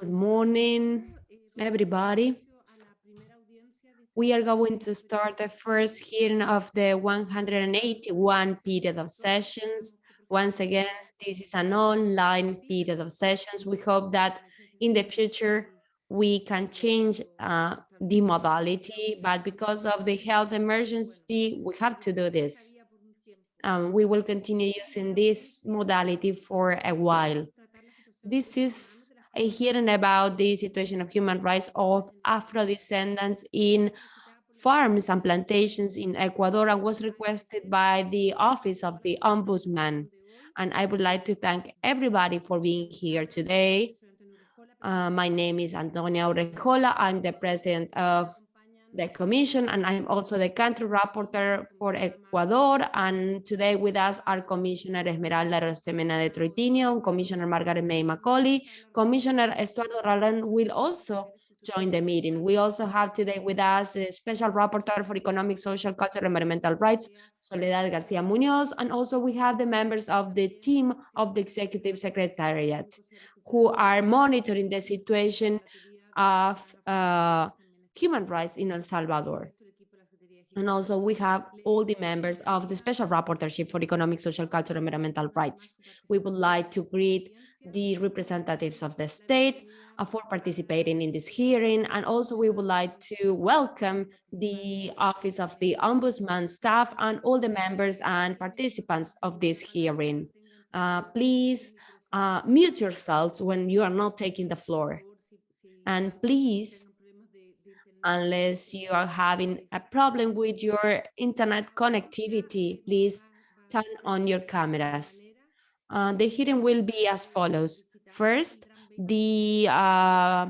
Good morning, everybody. We are going to start the first hearing of the 181 period of sessions. Once again, this is an online period of sessions. We hope that in the future we can change uh, the modality, but because of the health emergency, we have to do this. Um, we will continue using this modality for a while. This is a hearing about the situation of human rights of Afro-descendants in farms and plantations in Ecuador and was requested by the Office of the Ombudsman. And I would like to thank everybody for being here today. Uh, my name is Antonia Urrejola. I'm the president of the commission and I'm also the country rapporteur for Ecuador. And today with us are Commissioner Esmeralda Arosemena de Troitiño, Commissioner Margarette May Macaulay, Commissioner Estuardo Ralón will also join the meeting. We also have today with us the Special Rapporteur for Economic, Social, Cultural, Environmental Rights, Soledad Garcia Munoz, and also we have the members of the team of the Executive Secretariat who are monitoring the situation of uh, human rights in El Salvador. And also we have all the members of the Special Rapporteurship for Economic, Social, Cultural, and Environmental Rights. We would like to greet the representatives of the state uh, for participating in this hearing. And also we would like to welcome the Office of the Ombudsman staff and all the members and participants of this hearing. Uh, please uh, mute yourselves when you are not taking the floor. And please unless you are having a problem with your internet connectivity, please turn on your cameras. Uh, the hearing will be as follows. First, the uh,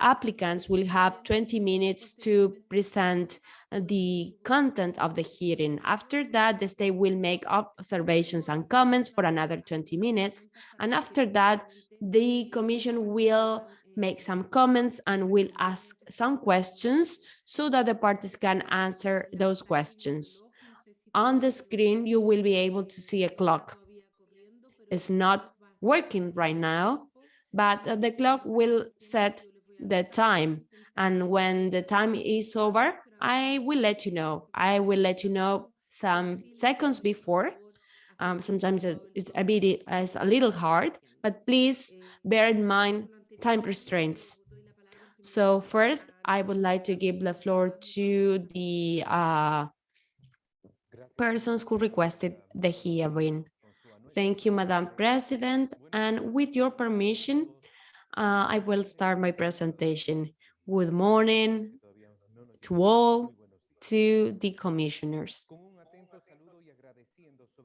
applicants will have 20 minutes to present the content of the hearing. After that, the state will make observations and comments for another 20 minutes. And after that, the commission will make some comments and will ask some questions so that the parties can answer those questions. On the screen, you will be able to see a clock. It's not working right now, but the clock will set the time. And when the time is over, I will let you know. I will let you know some seconds before. Um, sometimes it's a bit, it's a little hard, but please bear in mind time restraints. So first, I would like to give the floor to the uh, persons who requested the hearing. Thank you, Madam President. And with your permission, uh, I will start my presentation. Good morning to all, to the commissioners.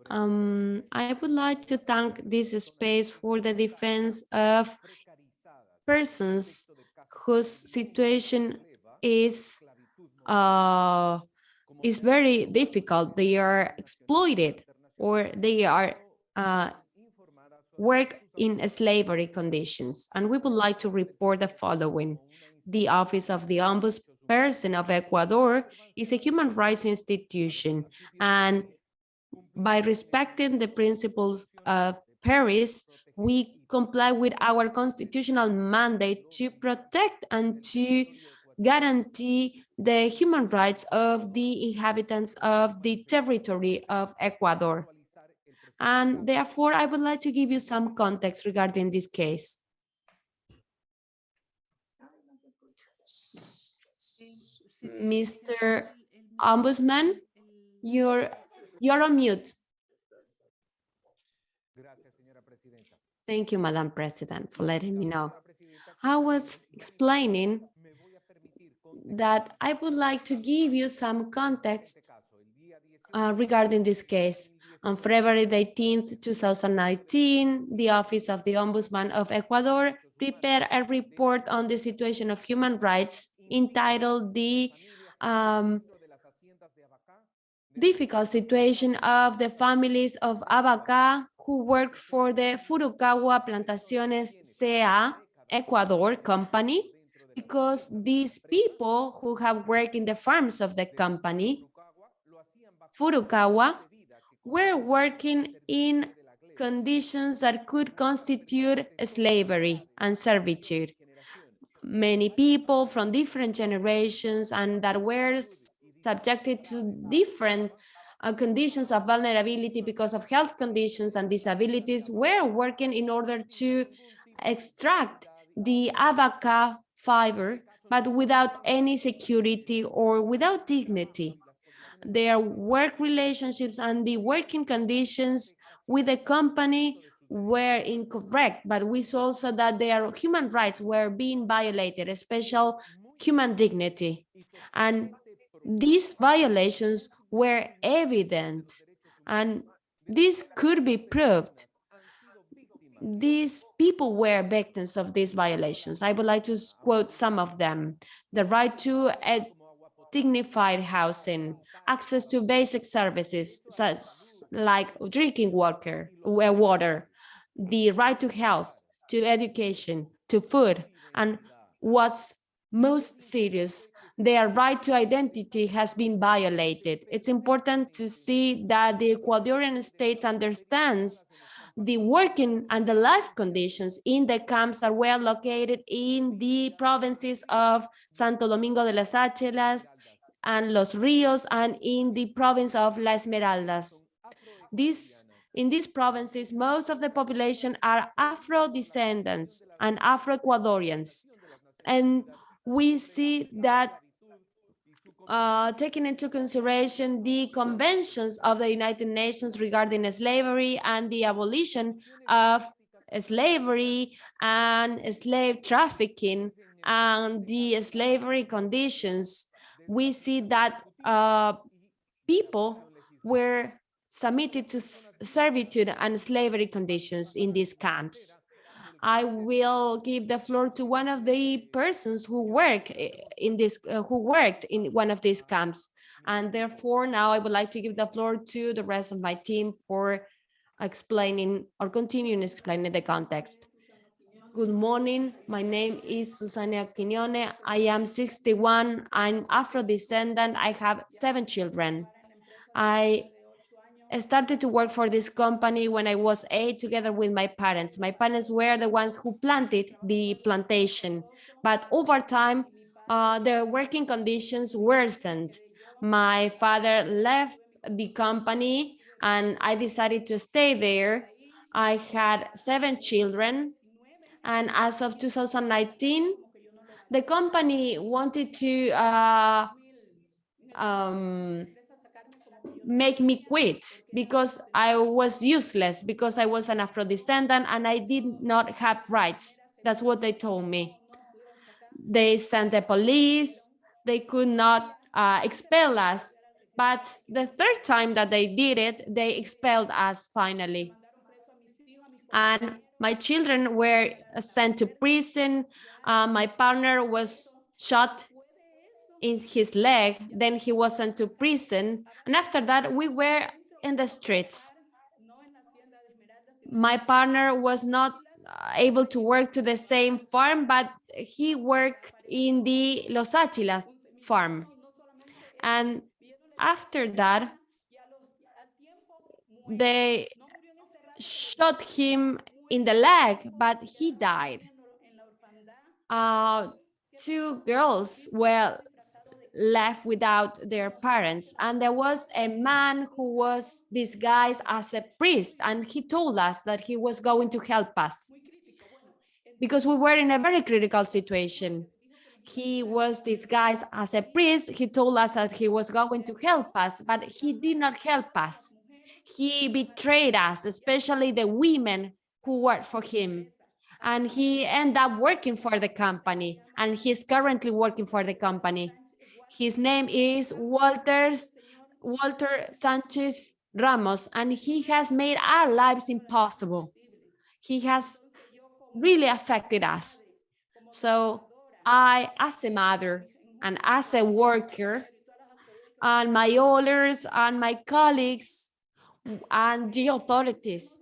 Um, I would like to thank this space for the defense of persons whose situation is uh, is very difficult. They are exploited or they are uh, work in slavery conditions. And we would like to report the following. The Office of the Ombudsperson of Ecuador is a human rights institution. And by respecting the principles of Paris, we comply with our constitutional mandate to protect and to guarantee the human rights of the inhabitants of the territory of Ecuador. And therefore, I would like to give you some context regarding this case. Mr. Ombudsman, you're, you're on mute. Thank you, Madam President, for letting me know. I was explaining that I would like to give you some context uh, regarding this case. On February 18th, 2019, the Office of the Ombudsman of Ecuador prepared a report on the situation of human rights entitled the um, difficult situation of the families of Abacá who work for the Furukawa Plantaciones CA Ecuador company because these people who have worked in the farms of the company, Furukawa, were working in conditions that could constitute slavery and servitude. Many people from different generations and that were subjected to different uh, conditions of vulnerability because of health conditions and disabilities were working in order to extract the abaca fiber, but without any security or without dignity. Their work relationships and the working conditions with the company were incorrect, but we saw also that their human rights were being violated, especially human dignity. And these violations were evident and this could be proved. These people were victims of these violations. I would like to quote some of them. The right to a dignified housing, access to basic services such like drinking water, uh, water, the right to health, to education, to food, and what's most serious, their right to identity has been violated. It's important to see that the Ecuadorian states understands the working and the life conditions in the camps are well located in the provinces of Santo Domingo de las Tsáchilas and Los Rios and in the province of La Esmeraldas. This, in these provinces, most of the population are Afro-descendants and Afro-Ecuadorians. And we see that uh, taking into consideration the conventions of the United Nations regarding slavery and the abolition of slavery and slave trafficking and the slavery conditions, we see that uh, people were submitted to servitude and slavery conditions in these camps. I will give the floor to one of the persons who work in this, uh, who worked in one of these camps. And therefore, now I would like to give the floor to the rest of my team for explaining or continuing explaining the context. Good morning. My name is Susana Quiñone. I am 61. I'm Afro-descendant. I have seven children. I I started to work for this company when I was eight together with my parents. My parents were the ones who planted the plantation, but over time, uh, the working conditions worsened. My father left the company and I decided to stay there. I had seven children and as of 2019, the company wanted to uh, um, make me quit because I was useless, because I was an Afro-descendant and I did not have rights. That's what they told me. They sent the police, they could not uh, expel us, but the third time that they did it, they expelled us finally. And my children were sent to prison. Uh, my partner was shot in his leg, then he was sent to prison. And after that, we were in the streets. My partner was not able to work to the same farm, but he worked in the Los Áchilas farm. And after that, they shot him in the leg, but he died. Uh, two girls were left without their parents. And there was a man who was disguised as a priest, and he told us that he was going to help us because we were in a very critical situation. He was disguised as a priest. He told us that he was going to help us, but he did not help us. He betrayed us, especially the women who worked for him. And he ended up working for the company, and he's currently working for the company. His name is Walters, Walter Sanchez Ramos, and he has made our lives impossible. He has really affected us. So I, as a mother and as a worker, and my owners and my colleagues and the authorities,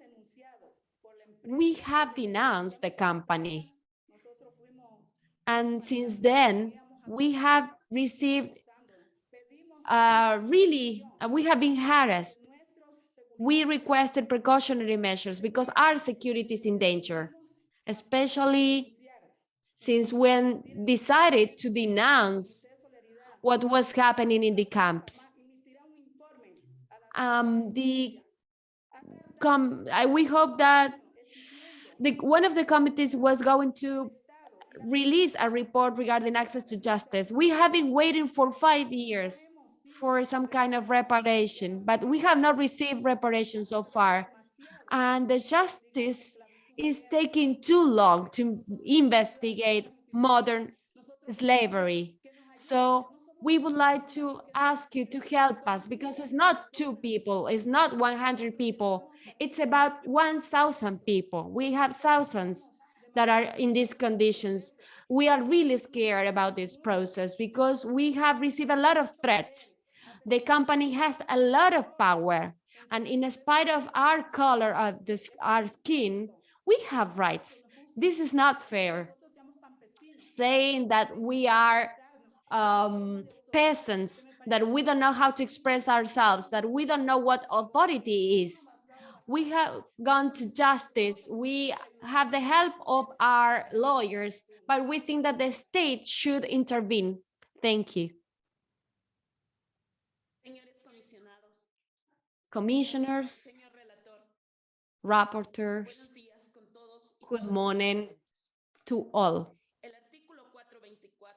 we have denounced the company. And since then, we have received uh, really, uh, we have been harassed. we requested precautionary measures because our security is in danger, especially since when decided to denounce what was happening in the camps. Um, the com I, we hope that the one of the committees was going to release a report regarding access to justice. We have been waiting for five years for some kind of reparation, but we have not received reparation so far. And the justice is taking too long to investigate modern slavery. So we would like to ask you to help us because it's not two people, it's not 100 people, it's about 1,000 people. We have thousands that are in these conditions. We are really scared about this process because we have received a lot of threats. The company has a lot of power. And in spite of our color of this, our skin, we have rights. This is not fair. Saying that we are um, peasants, that we don't know how to express ourselves, that we don't know what authority is. We have gone to justice. We have the help of our lawyers, but we think that the state should intervene. Thank you. Commissioners, rapporteurs, good morning to all.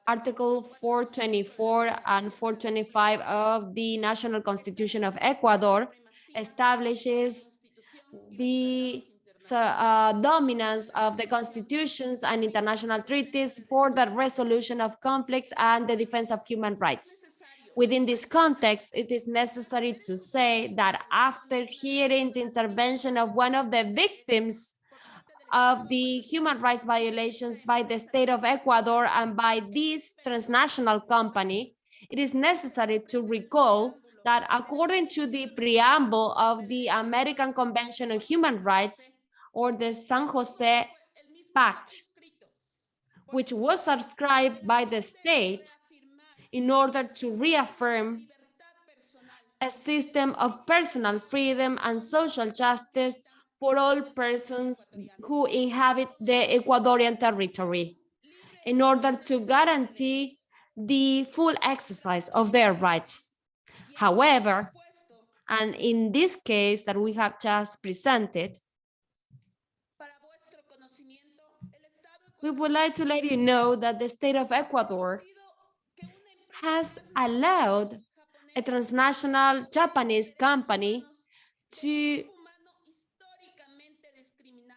Article 424 and 425 of the National Constitution of Ecuador establishes the uh, dominance of the constitutions and international treaties for the resolution of conflicts and the defense of human rights. Within this context, it is necessary to say that after hearing the intervention of one of the victims of the human rights violations by the state of Ecuador and by this transnational company, it is necessary to recall that according to the preamble of the American Convention on Human Rights or the San Jose Pact, which was subscribed by the state in order to reaffirm a system of personal freedom and social justice for all persons who inhabit the Ecuadorian territory in order to guarantee the full exercise of their rights. However, and in this case that we have just presented, we would like to let you know that the state of Ecuador has allowed a transnational Japanese company to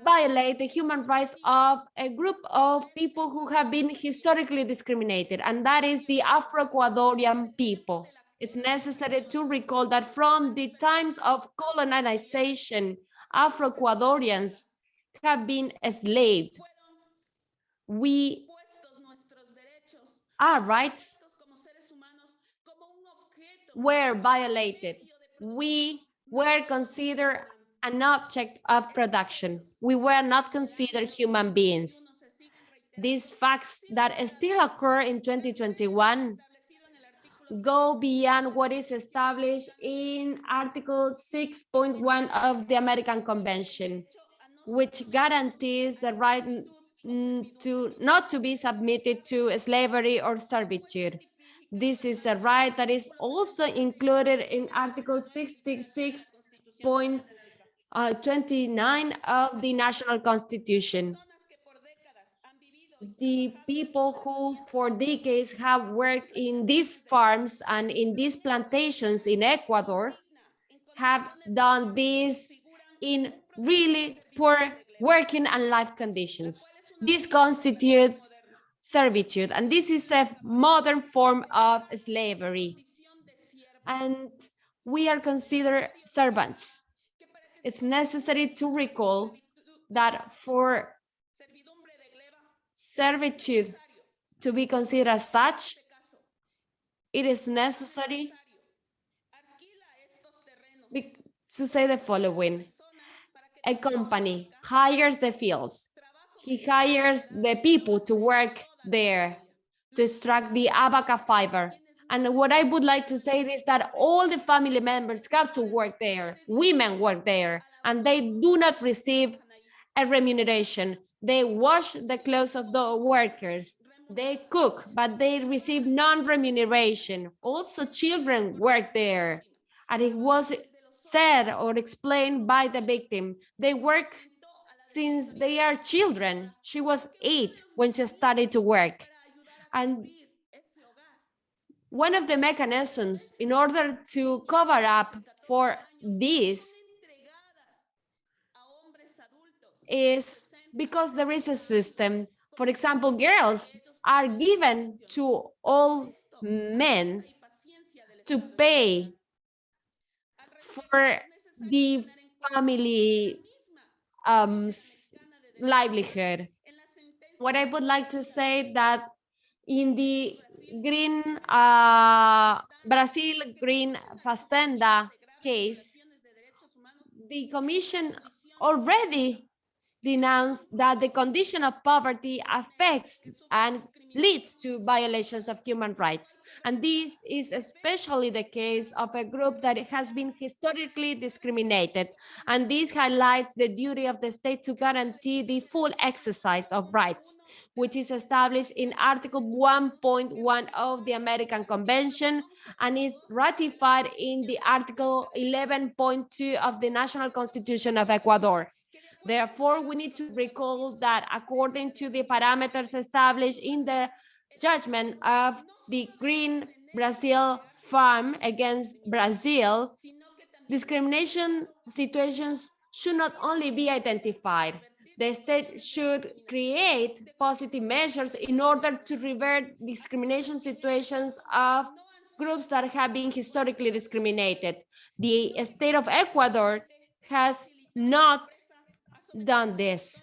violate the human rights of a group of people who have been historically discriminated, and that is the Afro-Ecuadorian people. It's necessary to recall that from the times of colonization, Afro-Ecuadorians have been enslaved. We, our rights were violated. We were considered an object of production. We were not considered human beings. These facts that still occur in 2021 go beyond what is established in Article 6.1 of the American Convention, which guarantees the right to not to be submitted to slavery or servitude. This is a right that is also included in Article 66.1 uh, 29 of the national constitution. The people who for decades have worked in these farms and in these plantations in Ecuador have done this in really poor working and life conditions. This constitutes servitude, and this is a modern form of slavery. And we are considered servants it's necessary to recall that for servitude to be considered as such, it is necessary to say the following. A company hires the fields. He hires the people to work there to extract the abaca fiber. And what I would like to say is that all the family members have to work there. Women work there and they do not receive a remuneration. They wash the clothes of the workers. They cook, but they receive non-remuneration. Also, children work there. And it was said or explained by the victim. They work since they are children. She was eight when she started to work. And one of the mechanisms in order to cover up for this is because there is a system. For example, girls are given to all men to pay for the family um, livelihood. What I would like to say that in the green uh, Brazil green fazenda case, the commission already denounced that the condition of poverty affects and leads to violations of human rights. And this is especially the case of a group that has been historically discriminated. And this highlights the duty of the state to guarantee the full exercise of rights, which is established in Article 1.1 of the American Convention and is ratified in the Article 11.2 of the National Constitution of Ecuador. Therefore, we need to recall that according to the parameters established in the judgment of the Green Brazil Farm against Brazil, discrimination situations should not only be identified. The state should create positive measures in order to revert discrimination situations of groups that have been historically discriminated. The state of Ecuador has not done this.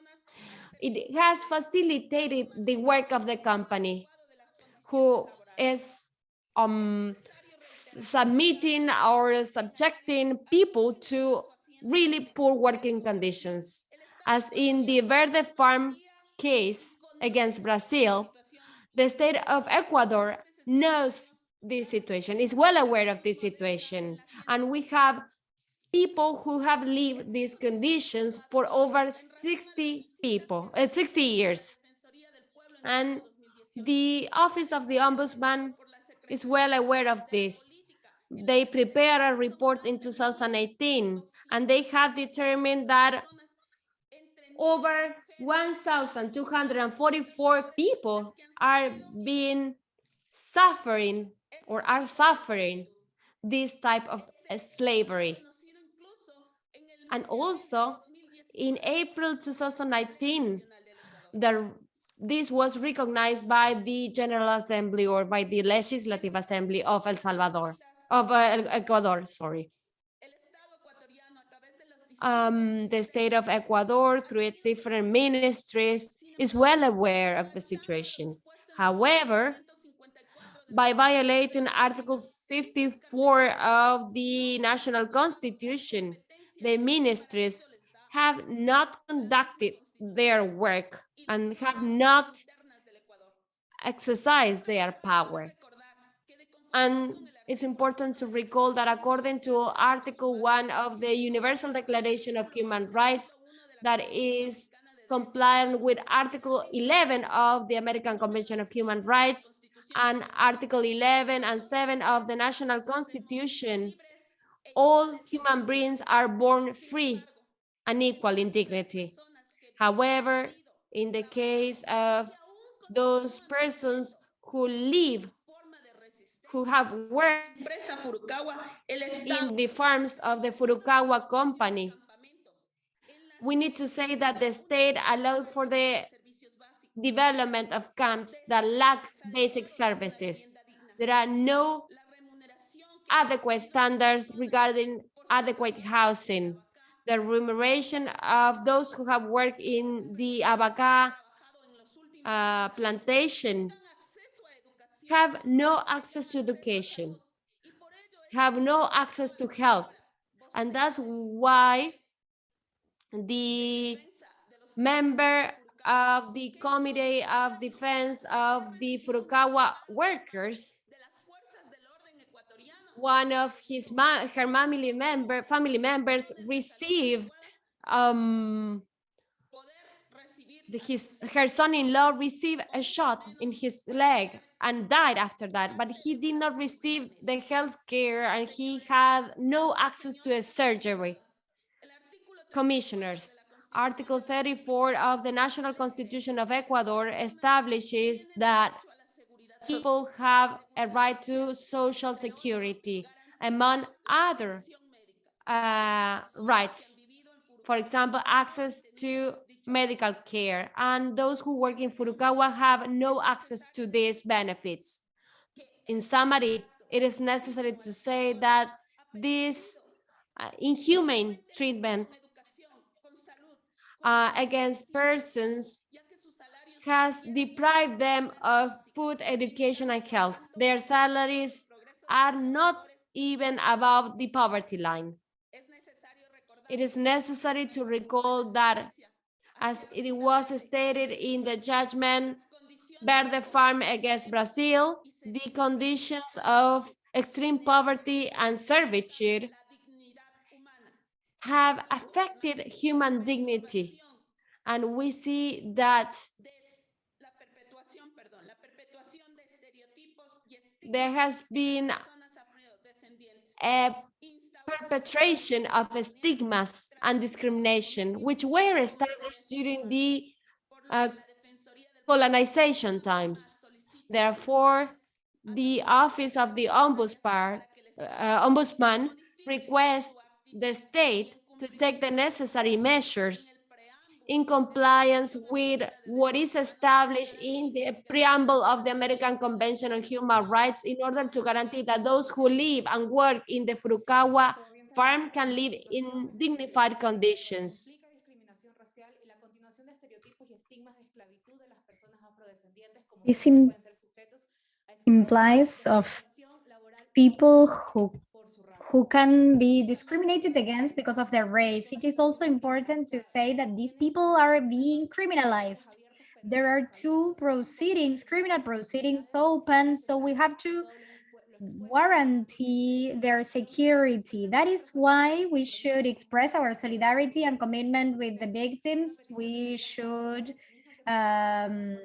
It has facilitated the work of the company who is um, submitting or subjecting people to really poor working conditions. As in the Verde Farm case against Brazil, the state of Ecuador knows this situation, is well aware of this situation. And we have people who have lived these conditions for over 60 people, uh, 60 years. And the Office of the Ombudsman is well aware of this. They prepared a report in 2018, and they have determined that over 1,244 people are being suffering or are suffering this type of slavery. And also in April 2019, the, this was recognized by the General Assembly or by the Legislative Assembly of El Salvador, of uh, Ecuador, sorry. Um, the state of Ecuador, through its different ministries, is well aware of the situation. However, by violating Article 54 of the National Constitution, the ministries have not conducted their work and have not exercised their power. And it's important to recall that according to Article 1 of the Universal Declaration of Human Rights, that is compliant with Article 11 of the American Convention of Human Rights and Article 11 and 7 of the National Constitution, all human beings are born free and equal in dignity. However, in the case of those persons who live, who have worked in the farms of the Furukawa company, we need to say that the state allowed for the development of camps that lack basic services. There are no adequate standards regarding adequate housing, the remuneration of those who have worked in the abaca uh, plantation have no access to education, have no access to health. And that's why the member of the Committee of Defense of the Furukawa workers one of his her family member family members received um his her son-in-law received a shot in his leg and died after that but he did not receive the health care and he had no access to a surgery. Commissioners article 34 of the national constitution of ecuador establishes that people have a right to social security among other uh, rights for example access to medical care and those who work in Furukawa have no access to these benefits. In summary, it is necessary to say that this uh, inhumane treatment uh, against persons has deprived them of food, education, and health. Their salaries are not even above the poverty line. It is necessary to recall that as it was stated in the judgment Verde Farm against Brazil, the conditions of extreme poverty and servitude have affected human dignity. And we see that there has been a perpetration of stigmas and discrimination, which were established during the uh, colonization times. Therefore, the office of the ombudsman, uh, ombudsman requests the state to take the necessary measures in compliance with what is established in the preamble of the American Convention on Human Rights in order to guarantee that those who live and work in the Furukawa farm can live in dignified conditions. This implies of people who who can be discriminated against because of their race. It is also important to say that these people are being criminalized. There are two proceedings, criminal proceedings open, so we have to guarantee their security. That is why we should express our solidarity and commitment with the victims. We should um,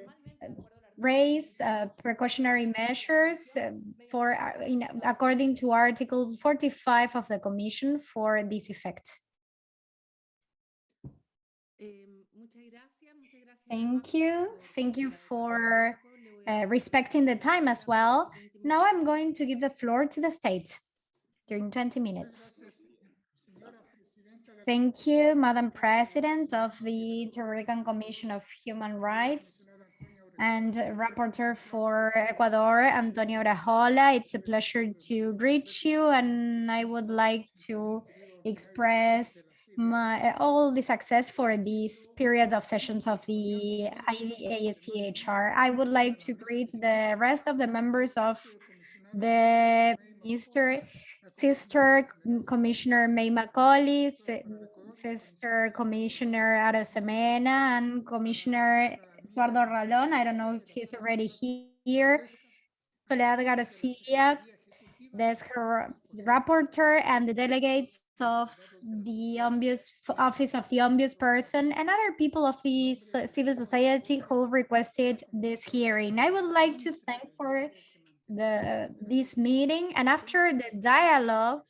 raise uh, precautionary measures uh, for uh, in, according to article 45 of the commission for this effect. Thank you. thank you for uh, respecting the time as well. now i'm going to give the floor to the state during 20 minutes. thank you madam president of the Inter-American commission of human rights and rapporteur for Ecuador, Antonio Urrejola. It's a pleasure to greet you, and I would like to express my all the success for this period of sessions of the IACHR. I would like to greet the rest of the members of the Mr. Sister Commissioner May Macaulay, Sister Commissioner Arosemena, and Commissioner Eduardo Ralón. I don't know if he's already here. Soledad Garcia, the rapporteur and the delegates of the Ombuds, Office of the Ombudsperson and other people of the civil society who requested this hearing. I would like to thank for the this meeting and after the dialogue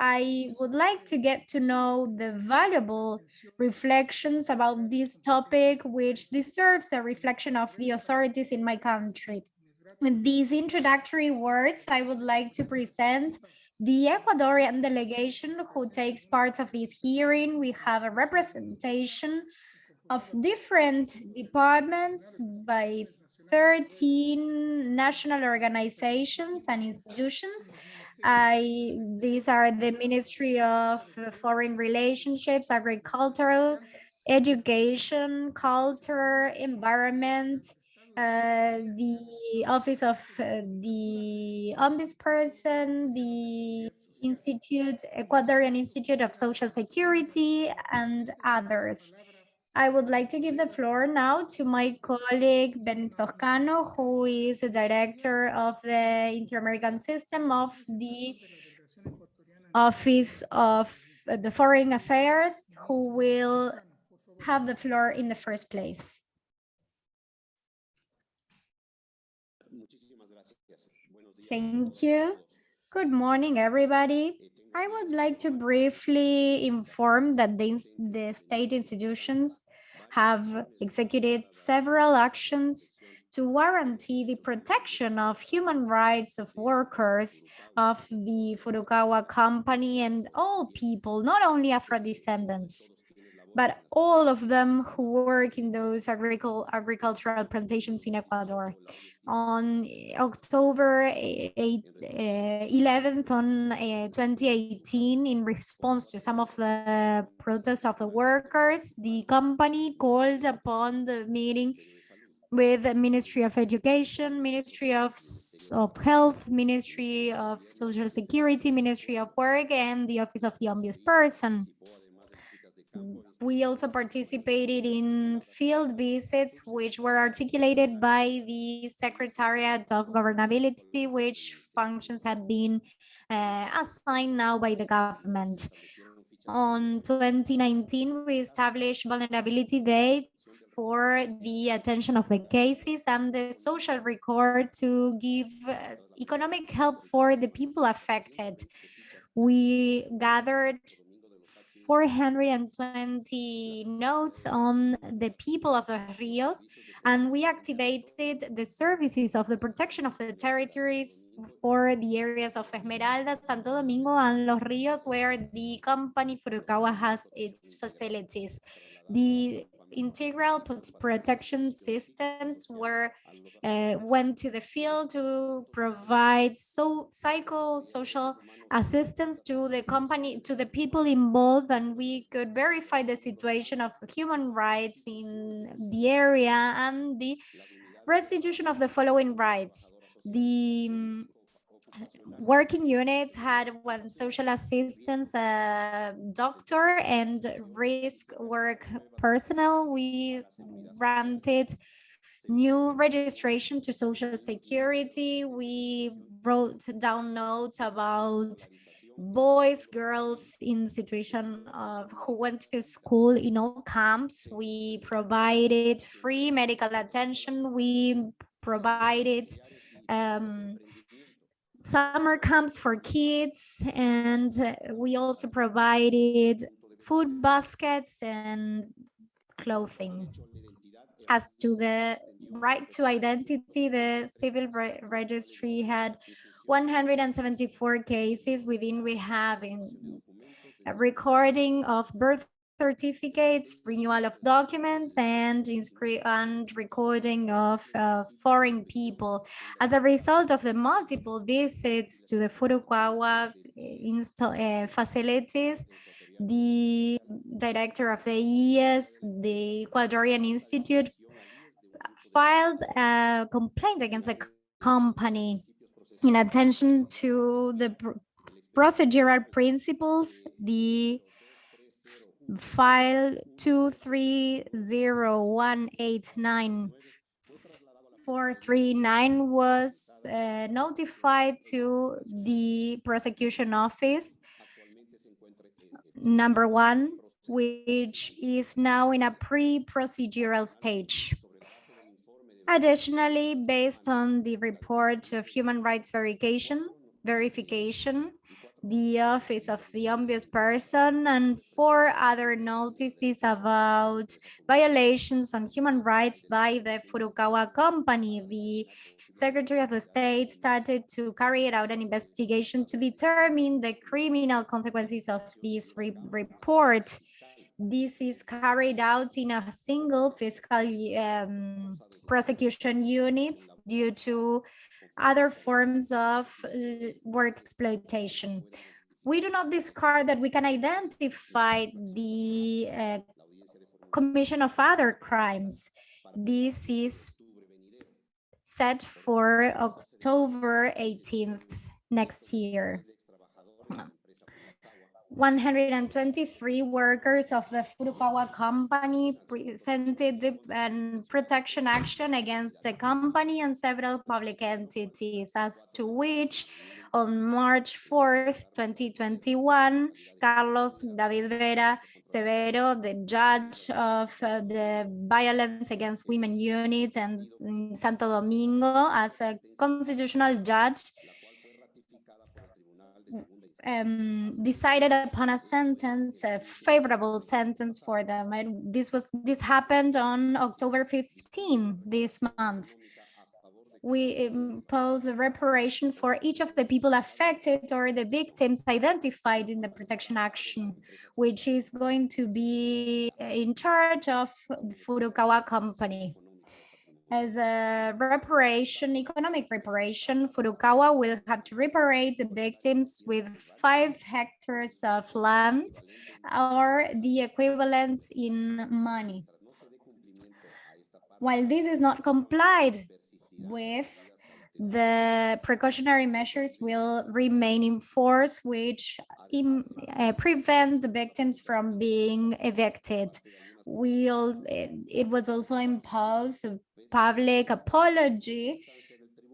I would like to get to know the valuable reflections about this topic, which deserves a reflection of the authorities in my country. With these introductory words, I would like to present the Ecuadorian delegation who takes part of this hearing. We have a representation of different departments by 13 national organizations and institutions I, these are the Ministry of Foreign Relationships, Agricultural, Education, Culture, Environment, uh, the Office of uh, the Ombudsperson, the Institute, Ecuadorian Institute of Social Security, and others. I would like to give the floor now to my colleague Ben Toscano, who is the director of the Inter-American System of the Office of the Foreign Affairs, who will have the floor in the first place. Thank you. Good morning, everybody. I would like to briefly inform that the, the state institutions have executed several actions to guarantee the protection of human rights of workers of the Furukawa company and all people, not only Afro-descendants, but all of them who work in those agricul agricultural plantations in Ecuador. On October eh, eight- eh, 11th on eh, 2018, in response to some of the protests of the workers, the company called upon the meeting with the Ministry of Education, Ministry of, of Health, Ministry of Social Security, Ministry of Work, and the Office of the Ombudsperson. We also participated in field visits, which were articulated by the Secretariat of Governability, which functions had been uh, assigned now by the government. On 2019, we established vulnerability dates for the attention of the cases and the social record to give uh, economic help for the people affected. We gathered 420 notes on the people of the Rios, and we activated the services of the protection of the territories for the areas of Esmeralda, Santo Domingo, and Los Rios, where the company Furukawa has its facilities. The integral protection systems were uh, went to the field to provide so cycle social assistance to the company to the people involved and we could verify the situation of human rights in the area and the restitution of the following rights. The mm, working units had one social assistance doctor and risk work personnel. We granted new registration to social security. We wrote down notes about boys girls in the situation of who went to school in all camps. We provided free medical attention. We provided um, summer camps for kids and we also provided food baskets and clothing as to the right to identity, the civil re- registry had 174 cases within we have in a recording of birth certificates, renewal of documents, and and recording of uh, foreign people. As a result of the multiple visits to the Furukawa uh, facilities, the director of the ES, the Ecuadorian Institute, filed a complaint against the company in attention to the pr- procedural principles, the file 230189439 was uh, notified to the prosecution office number one, which is now in a pre-procedural stage. Additionally, based on the report of human rights verification, verification, the Office of the Ombudsperson and four other notices about violations on human rights by the Furukawa company. The Secretary of the State started to carry out an investigation to determine the criminal consequences of this re- report. This is carried out in a single fiscal um, prosecution unit due to other forms of uh, work exploitation. We do not discard that we can identify the uh, commission of other crimes. This is set for October 18th next year. 123 workers of the Furukawa company presented the um, protection action against the company and several public entities, as to which on March 4th, 2021, Carlos David Vera Severo, the judge of uh, the violence against women unit and in Santo Domingo as a constitutional judge, um, decided upon a sentence, a favorable sentence for them. And this was this happened on October 15th this month. We impose a reparation for each of the people affected or the victims identified in the protection action, which is going to be in charge of Furukawa company. As a reparation, economic reparation, Furukawa will have to reparate the victims with five hectares of land or the equivalent in money. While this is not complied with, the precautionary measures will remain in force, which in, uh, prevent the victims from being evicted. We all, it, it was also imposed public apology,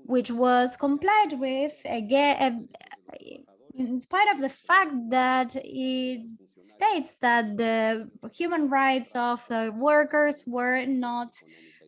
which was complied with again, in spite of the fact that it states that the human rights of the workers were not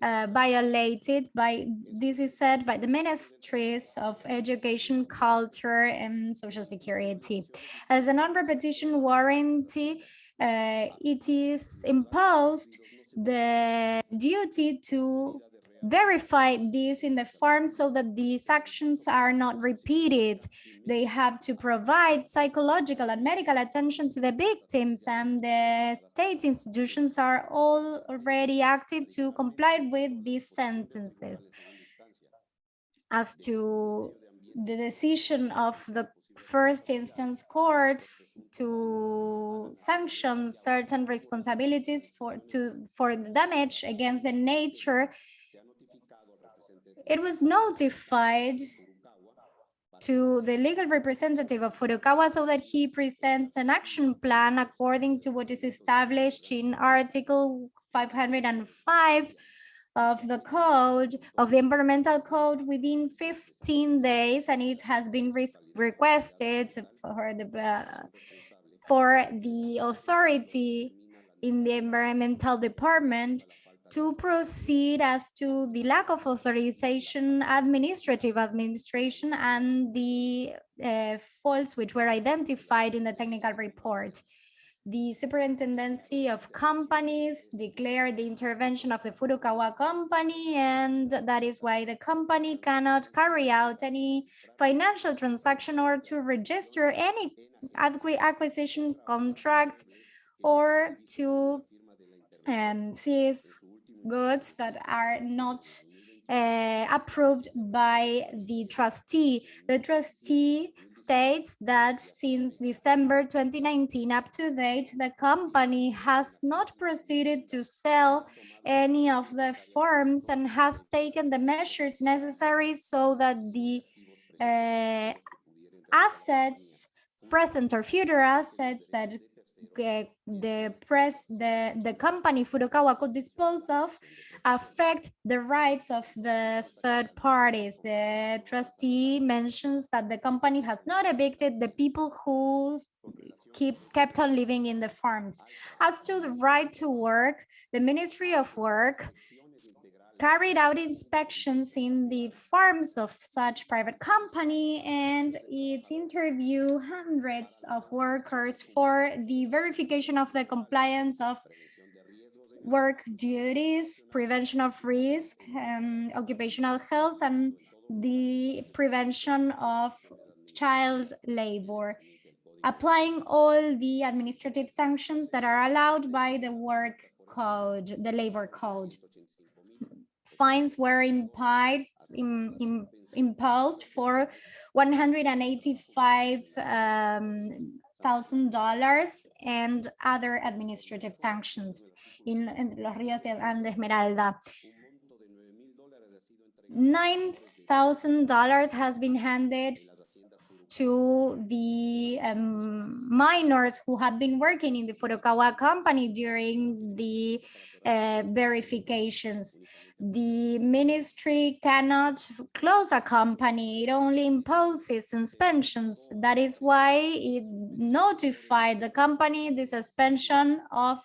uh, violated by, this is said by the ministries of education, culture, and social security. As a non-repetition warranty, uh, it is imposed the duty to verify this in the form so that these actions are not repeated. They have to provide psychological and medical attention to the victims and the state institutions are all already active to comply with these sentences. As to the decision of the first instance court to sanction certain responsibilities for to for the damage against the nature it was notified to the legal representative of Furukawa so that he presents an action plan according to what is established in Article 505 of the code, of the environmental code within 15 days, and it has been re requested for the, uh, for the authority in the environmental department to proceed as to the lack of authorization, administrative administration, and the uh, faults which were identified in the technical report. The superintendency of companies declared the intervention of the Furukawa company, and that is why the company cannot carry out any financial transaction or to register any acquisition contract or to um, seize goods that are not uh, approved by the trustee. The trustee states that since December 2019 up to date, the company has not proceeded to sell any of the firms and has taken the measures necessary so that the uh, assets, present or future assets that the press, the, the company Furukawa could dispose of affect the rights of the third parties. The trustee mentions that the company has not evicted the people who keep kept on living in the farms. As to the right to work, the Ministry of Work carried out inspections in the farms of such private company and it interviewed hundreds of workers for the verification of the compliance of work duties, prevention of risk, and occupational health, and the prevention of child labor, applying all the administrative sanctions that are allowed by the work code, the labor code fines were implied, in, in, imposed for $185,000 um, and other administrative sanctions in, in Los Ríos and Esmeralda. $9,000 has been handed to the um, minors who have been working in the Furukawa company during the uh, verifications. The ministry cannot close a company, it only imposes suspensions. That is why it notified the company the suspension of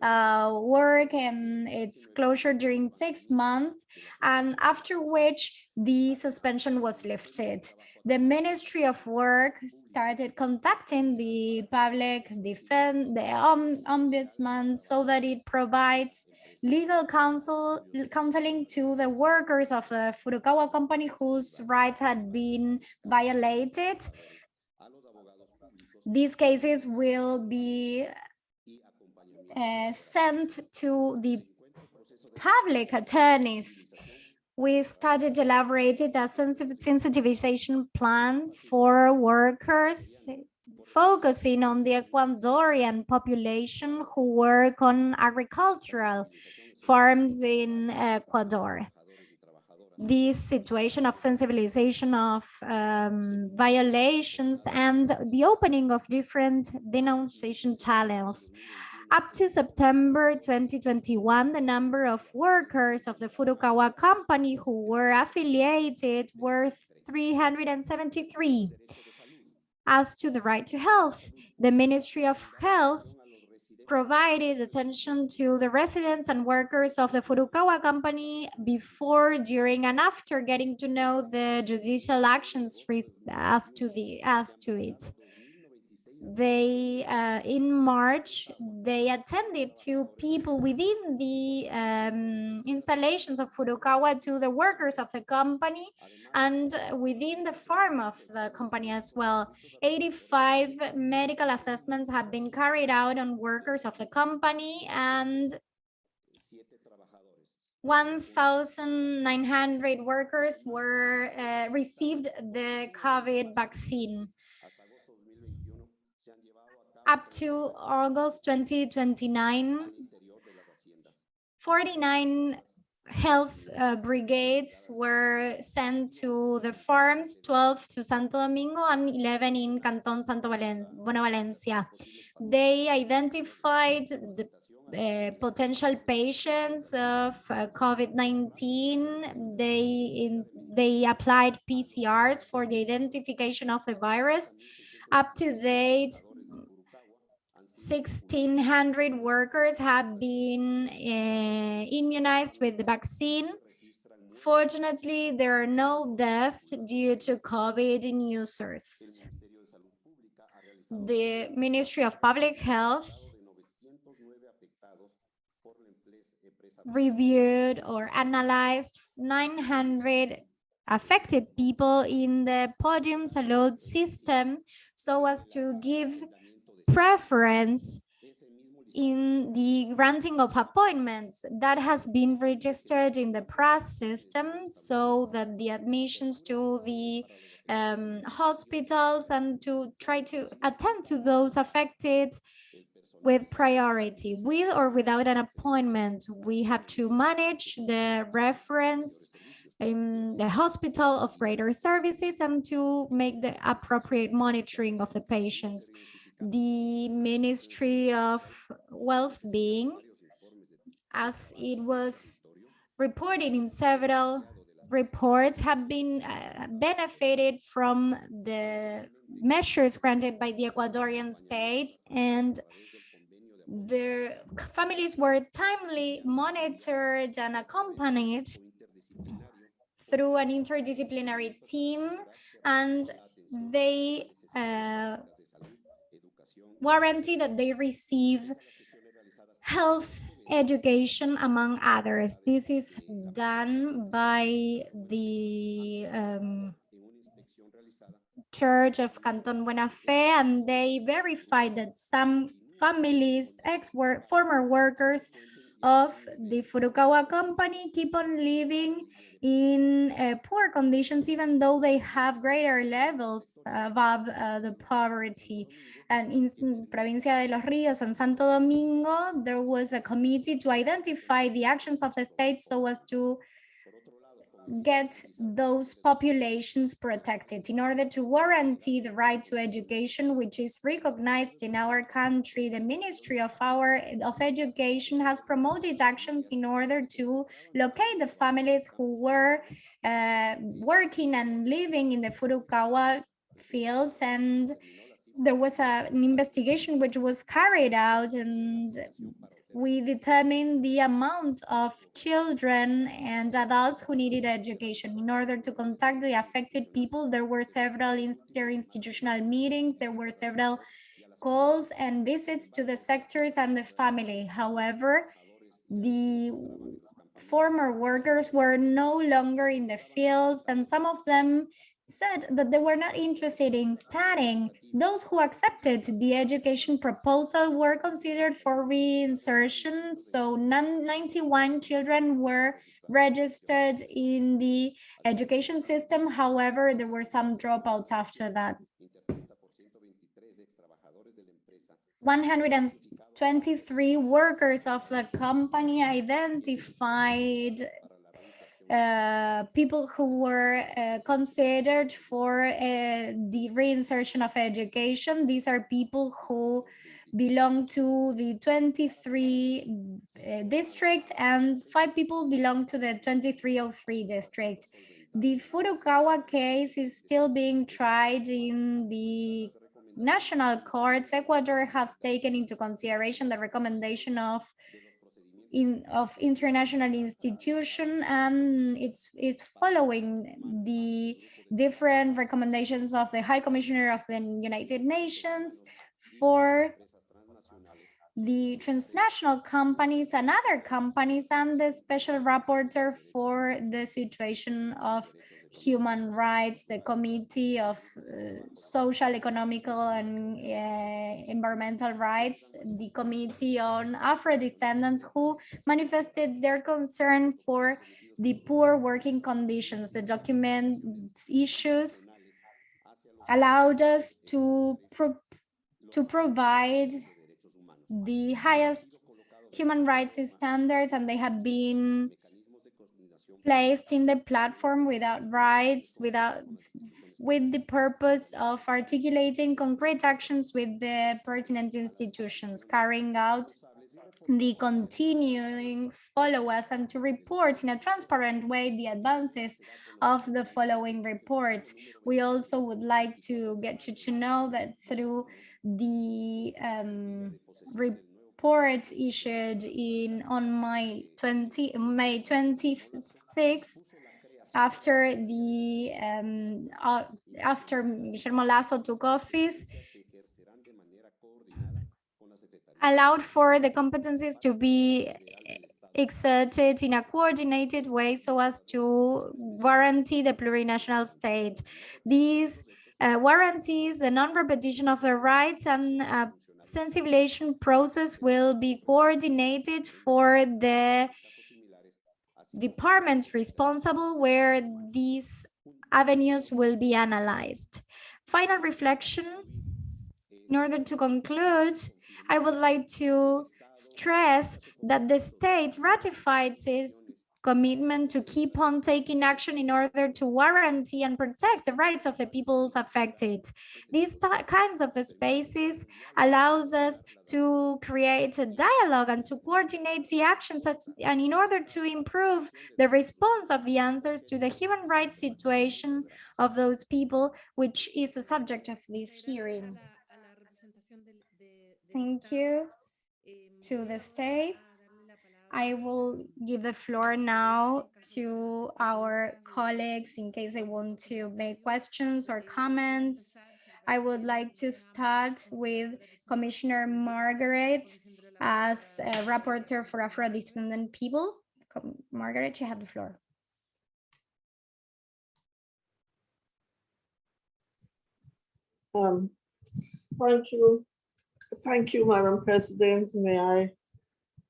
uh, work and its closure during six months, and after which the suspension was lifted. The Ministry of Work started contacting the public defense, the ombudsman, so that it provides legal counsel counseling to the workers of the Furukawa company whose rights had been violated. These cases will be uh, sent to the public attorneys. We started elaborated a sensitization plan for workers focusing on the Ecuadorian population who work on agricultural farms in Ecuador. This situation of sensibilization of um, violations and the opening of different denunciation channels. Up to September 2021, the number of workers of the Furukawa company who were affiliated were 373. As to the right to health, the Ministry of Health provided attention to the residents and workers of the Furukawa company before, during, and after getting to know the judicial actions as to the as to it they uh, in March they attended to people within the um, installations of Furukawa to the workers of the company and within the farm of the company as well. 85 medical assessments have been carried out on workers of the company and 1,900 workers were uh, received the COVID vaccine up to August 2029, 49 health uh, brigades were sent to the farms, 12 to Santo Domingo and 11 in Canton Santo Valen Valencia. They identified the uh, potential patients of uh, COVID-19. They in, they applied PCRs for the identification of the virus. Up to date, 1,600 workers have been uh, immunized with the vaccine. Fortunately, there are no deaths due to COVID in users. The Ministry of Public Health reviewed or analyzed 900 affected people in the podium salud system so as to give preference in the granting of appointments that has been registered in the PRAS system so that the admissions to the um, hospitals and to try to attend to those affected with priority. With or without an appointment we have to manage the reference in the hospital of greater services and to make the appropriate monitoring of the patients the Ministry of Well-being, as it was reported in several reports, have been uh, benefited from the measures granted by the Ecuadorian state and their families were timely monitored and accompanied through an interdisciplinary team and they uh, warranty that they receive health education among others. This is done by the um, Church of Canton Buena Fe and they verified that some families, ex -work, former workers of the Furukawa company keep on living in uh, poor conditions, even though they have greater levels above uh, the poverty. And in Provincia de los Ríos and Santo Domingo, there was a committee to identify the actions of the state so as to get those populations protected in order to guarantee the right to education, which is recognized in our country. The Ministry of our of Education has promoted actions in order to locate the families who were uh, working and living in the Furukawa fields and there was a, an investigation which was carried out and we determined the amount of children and adults who needed education. In order to contact the affected people, there were several institutional meetings, there were several calls and visits to the sectors and the family. However, the former workers were no longer in the fields and some of them said that they were not interested in studying. Those who accepted the education proposal were considered for reinsertion. So 91 children were registered in the education system. However, there were some dropouts after that. 123 workers of the company identified uh, people who were uh, considered for uh, the reinsertion of education. These are people who belong to the 23 uh, district and five people belong to the 2303 district. The Furukawa case is still being tried in the national courts. Ecuador has taken into consideration the recommendation of in of international institution and it's is following the different recommendations of the High Commissioner of the United Nations for the transnational companies and other companies and the special rapporteur for the situation of human rights, the Committee of uh, Social, Economical and uh, Environmental Rights, the Committee on Afro-Descendants who manifested their concern for the poor working conditions. The document issues allowed us to, pro to provide the highest human rights standards and they have been placed in the platform without rights, without with the purpose of articulating concrete actions with the pertinent institutions, carrying out the continuing follow-us and to report in a transparent way the advances of the following reports. We also would like to get you to know that through the um, report issued in on May 20 May 25th after the um, uh, after Guillermo Lasso took office allowed for the competencies to be exerted in a coordinated way so as to guarantee the plurinational state. These uh, warranties the non-repetition of the rights and uh, sensibilization process will be coordinated for the departments responsible where these avenues will be analyzed. Final reflection. In order to conclude, I would like to stress that the state ratified its commitment to keep on taking action in order to guarantee and protect the rights of the peoples affected. These kinds of spaces allows us to create a dialogue and to coordinate the actions and in order to improve the response of the answers to the human rights situation of those people, which is the subject of this hearing. Thank you to the state. I will give the floor now to our colleagues in case they want to make questions or comments. I would like to start with Commissioner Margarette as a rapporteur for Afro-descendant people. Margarette, you have the floor. Um, thank you. Thank you, Madam President. May I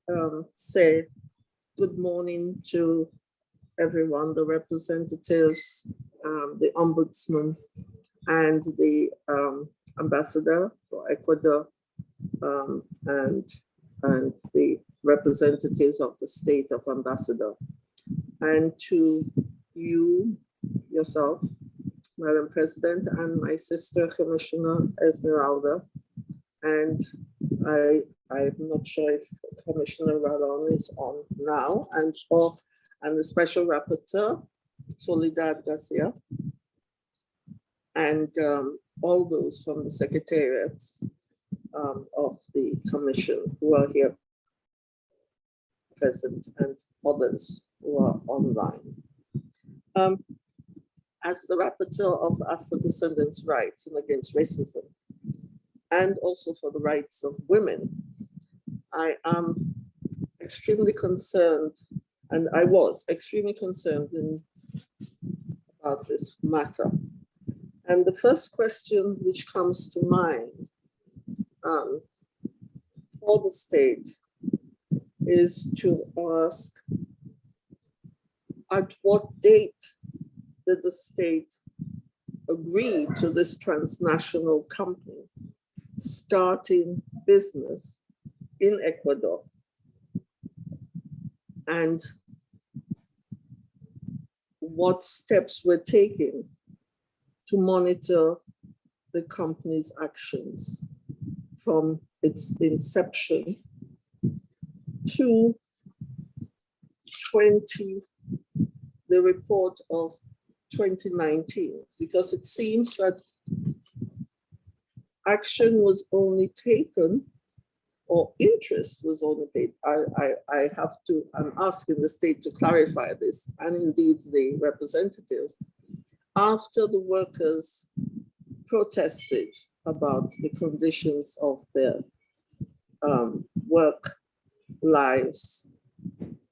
um, say good morning to everyone, the representatives, um, the ombudsman, and the um, ambassador for Ecuador, um, and, and the representatives of the state of ambassador, and to you, yourself, Madam President, and my sister Commissioner Esmeralda. And I, I'm not sure if Commissioner Ralon is on now and or and the Special Rapporteur, Soledad Garcia. And um, all those from the secretariats um, of the commission who are here present and others who are online. Um, as the rapporteur of Afro-descendants' rights and against racism, and also for the rights of women, I am extremely concerned, and I was extremely concerned in, about this matter. And the first question which comes to mind um, for the state is to ask at what date did the state agree to this transnational company starting business in Ecuador? And what steps were taken to monitor the company's actions from its inception to 20, the report of 2019, because it seems that action was only taken or interest was only paid. I, I, I have to, I'm asking the state to clarify this and indeed the representatives after the workers protested about the conditions of their um, work lives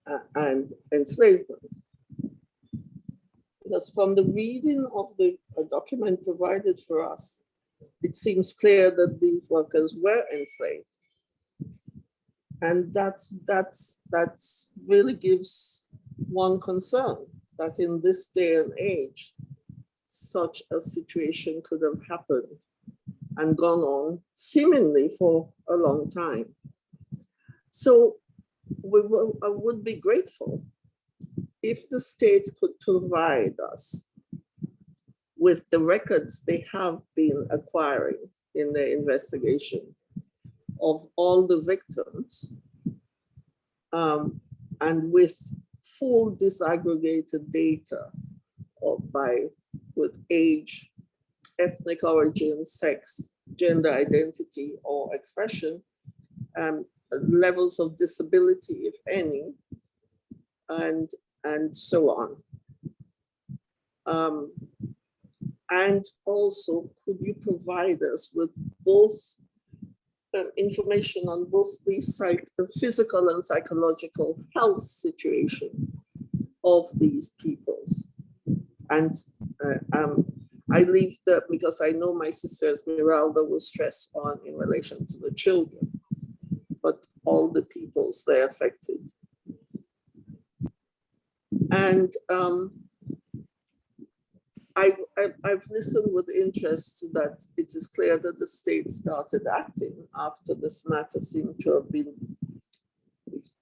uh, and enslavement. Because from the reading of the document provided for us, it seems clear that these workers were enslaved. And that's, that's, that's really gives one concern that in this day and age, such a situation could have happened and gone on seemingly for a long time. So we will, I would be grateful if the state could provide us with the records they have been acquiring in the investigation of all the victims um, and with full disaggregated data of by with age, ethnic origin, sex, gender identity or expression, um, levels of disability, if any, and, and so on. Um, and also, could you provide us with both um, information on both the psych physical and psychological health situation of these peoples? And uh, um, I leave that because I know my sister Esmeralda will stress on in relation to the children, but all the peoples they affected. And um, I, I've listened with interest that it is clear that the state started acting after this matter seemed to have been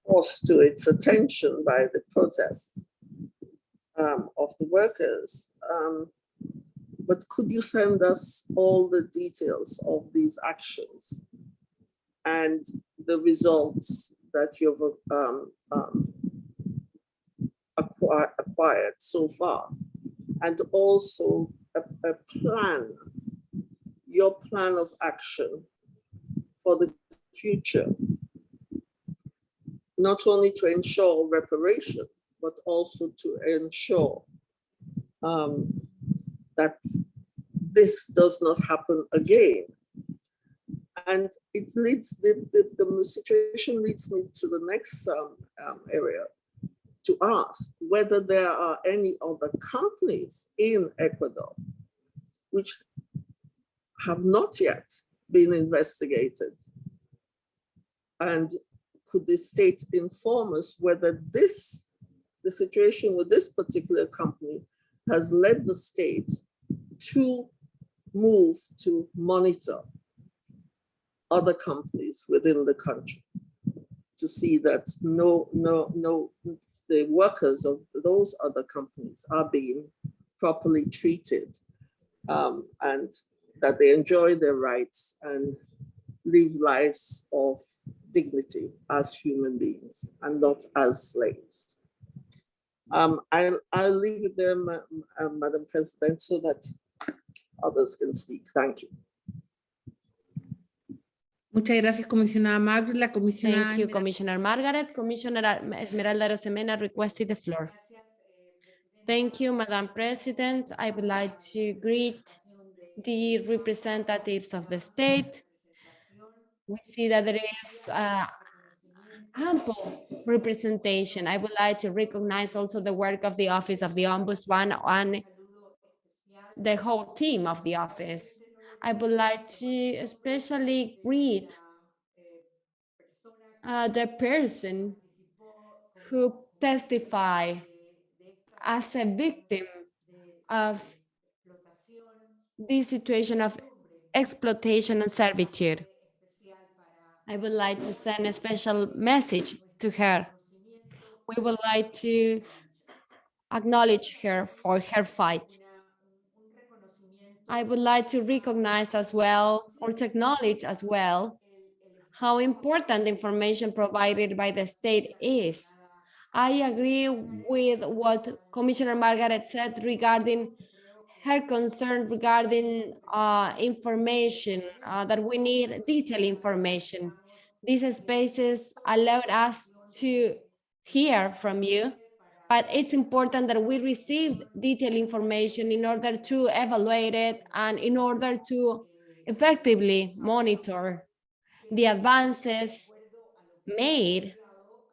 forced to its attention by the protests um, of the workers. Um, but could you send us all the details of these actions and the results that you've um, um, acquired so far? And also a, a plan, your plan of action for the future, not only to ensure reparation, but also to ensure um, that this does not happen again. And it leads, the, the, the situation leads me to the next um, um, area to ask whether there are any other companies in Ecuador which have not yet been investigated. And could the state inform us whether this, the situation with this particular company has led the state to move to monitor other companies within the country to see that no, no, no, the workers of those other companies are being properly treated um, and that they enjoy their rights and live lives of dignity as human beings and not as slaves. Um, I'll, I'll leave it there, uh, Madam President, so that others can speak. Thank you. Muchas gracias, comisionada Margarette. La Thank you, Commissioner Margarette. Commissioner Esmeralda Arosemena requested the floor. Thank you, Madam President. I would like to greet the representatives of the state. We see that there is uh, ample representation. I would like to recognize also the work of the Office of the Ombudsman and the whole team of the office. I would like to especially greet uh, the person who testify as a victim of this situation of exploitation and servitude. I would like to send a special message to her. We would like to acknowledge her for her fight. I would like to recognize as well, or to acknowledge as well, how important information provided by the state is. I agree with what Commissioner Margarette said regarding her concern regarding uh, information, uh, that we need detailed information. These spaces allowed us to hear from you, but it's important that we receive detailed information in order to evaluate it and in order to effectively monitor the advances made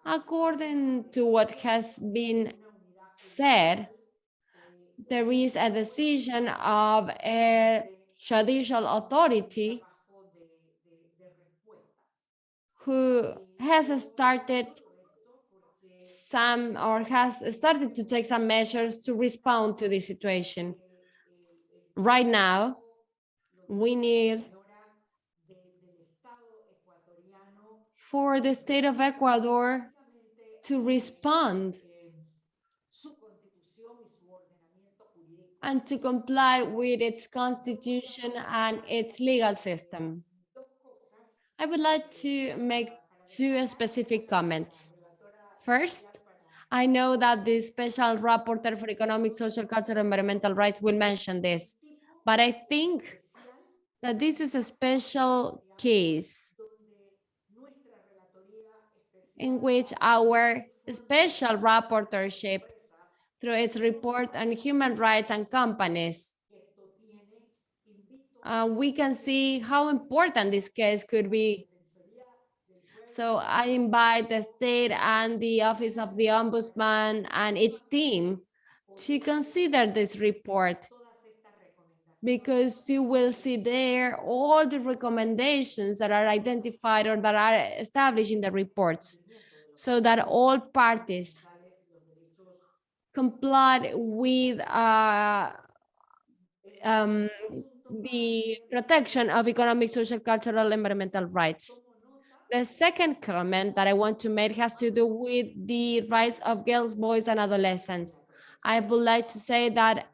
according to what has been said. There is a decision of a judicial authority who has started some or has started to take some measures to respond to the situation. Right now, we need for the state of Ecuador to respond and to comply with its constitution and its legal system. I would like to make two specific comments. First, I know that the special rapporteur for economic, social, cultural, and environmental rights will mention this, but I think that this is a special case in which our special rapporteurship through its report on human rights and companies, uh, we can see how important this case could be. So I invite the state and the Office of the Ombudsman and its team to consider this report because you will see there all the recommendations that are identified or that are established in the reports so that all parties complied with uh, um, the protection of economic, social, cultural, environmental rights. The second comment that I want to make has to do with the rights of girls, boys, and adolescents. I would like to say that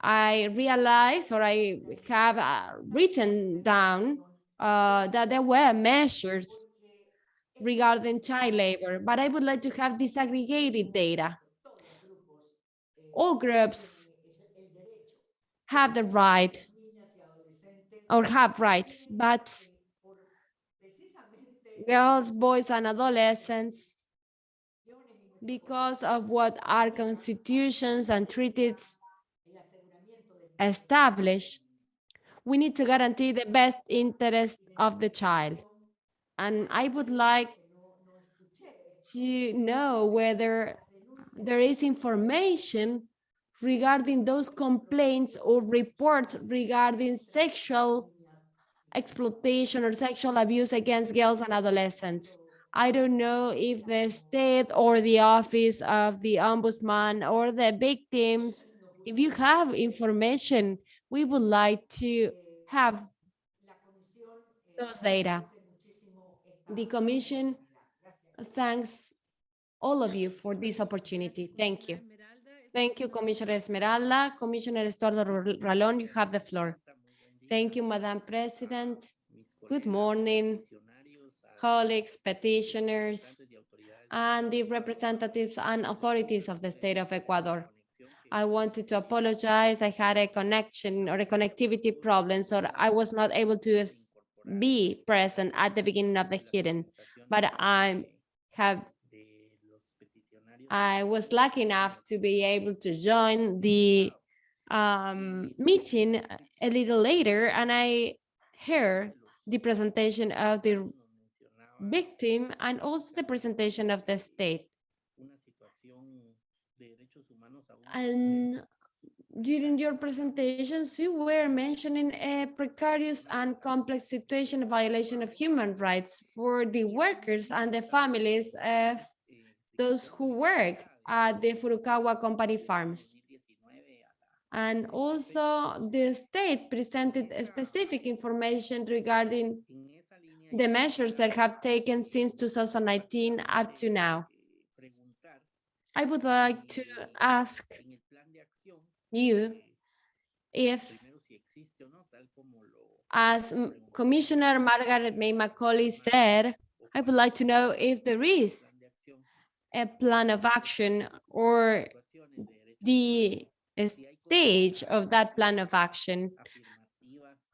I realize or I have uh, written down uh, that there were measures regarding child labor, but I would like to have disaggregated data. All groups have the right or have rights, but girls, boys, and adolescents, because of what our constitutions and treaties establish, we need to guarantee the best interest of the child. And I would like to know whether there is information regarding those complaints or reports regarding sexual exploitation or sexual abuse against girls and adolescents. I don't know if the state or the office of the ombudsman or the victims, if you have information, we would like to have those data. The commission thanks all of you for this opportunity. Thank you. Thank you, Commissioner Esmeralda. Commissioner Estuardo Ralón, you have the floor. Thank you, Madam President. Good morning, colleagues, petitioners, and the representatives and authorities of the state of Ecuador. I wanted to apologize. I had a connection or a connectivity problem, so I was not able to be present at the beginning of the hearing. But I have, I was lucky enough to be able to join the um, meeting a little later, and I heard the presentation of the victim and also the presentation of the state. And during your presentations, you were mentioning a precarious and complex situation violation of human rights for the workers and the families of those who work at the Furukawa company farms. And also the state presented specific information regarding the measures that have taken since 2019 up to now. I would like to ask you if, as Commissioner Margarette May Macaulay said, I would like to know if there is a plan of action or the stage of that plan of action.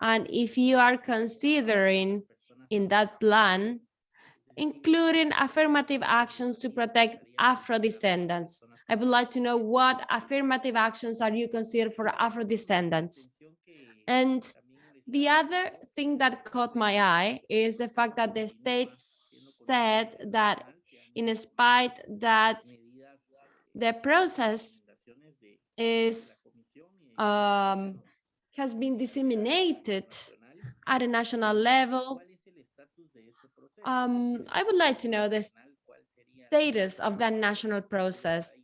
And if you are considering in that plan, including affirmative actions to protect Afro-descendants. I would like to know what affirmative actions are you consider for Afro-descendants? And the other thing that caught my eye is the fact that the state said that in spite that the process is um, has been disseminated at a national level. Um, I would like to know the status of that national process,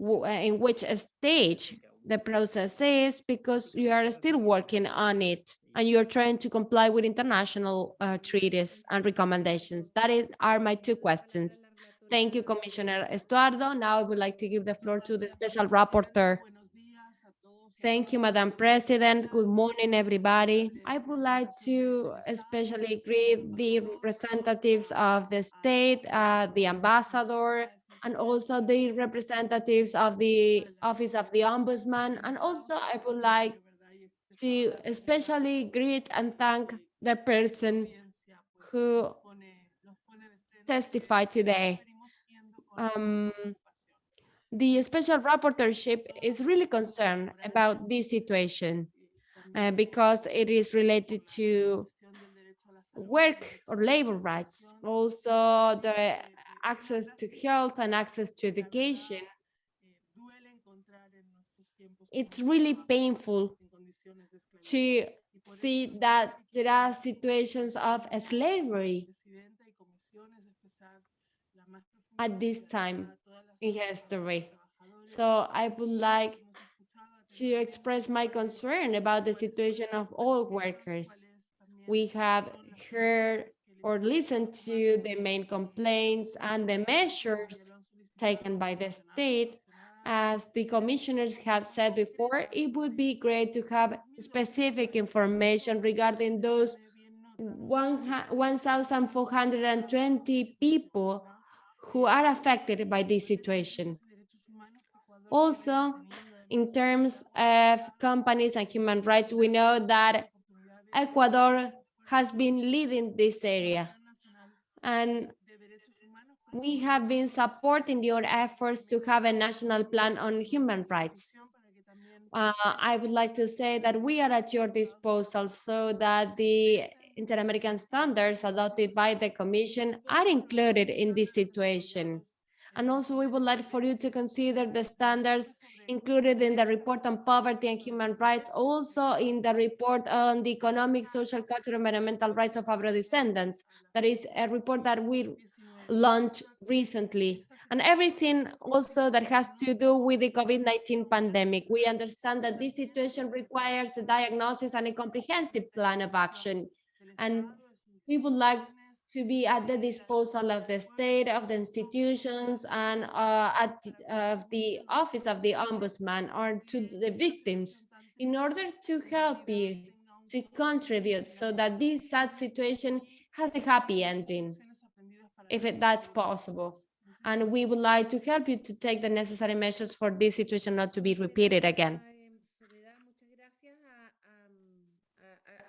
uh, in which stage the process is, because you are still working on it and you're trying to comply with international uh, treaties and recommendations. That is, are my two questions. Thank you, Commissioner Estuardo. Now I would like to give the floor to the special rapporteur. Thank you, Madam President. Good morning, everybody. I would like to especially greet the representatives of the state, uh, the ambassador, and also the representatives of the Office of the Ombudsman. And also I would like to especially greet and thank the person who testified today. Um, the special rapporteurship is really concerned about this situation uh, because it is related to work or labor rights, also the access to health and access to education. It's really painful to see that there are situations of slavery at this time in history. So I would like to express my concern about the situation of all workers. We have heard or listened to the main complaints and the measures taken by the state. As the commissioners have said before, it would be great to have specific information regarding those one 1,420 people who are affected by this situation. Also, in terms of companies and human rights, we know that Ecuador has been leading this area. And we have been supporting your efforts to have a national plan on human rights. Uh, I would like to say that we are at your disposal so that the Inter-American standards adopted by the Commission are included in this situation. And also, we would like for you to consider the standards included in the report on poverty and human rights, also in the report on the economic, social, cultural, and environmental rights of Afro-descendants. That is a report that we launched recently. And everything also that has to do with the COVID-19 pandemic. We understand that this situation requires a diagnosis and a comprehensive plan of action. And we would like to be at the disposal of the state, of the institutions, and uh, at of the office of the ombudsman or to the victims in order to help you to contribute so that this sad situation has a happy ending, if it, that's possible. And we would like to help you to take the necessary measures for this situation not to be repeated again.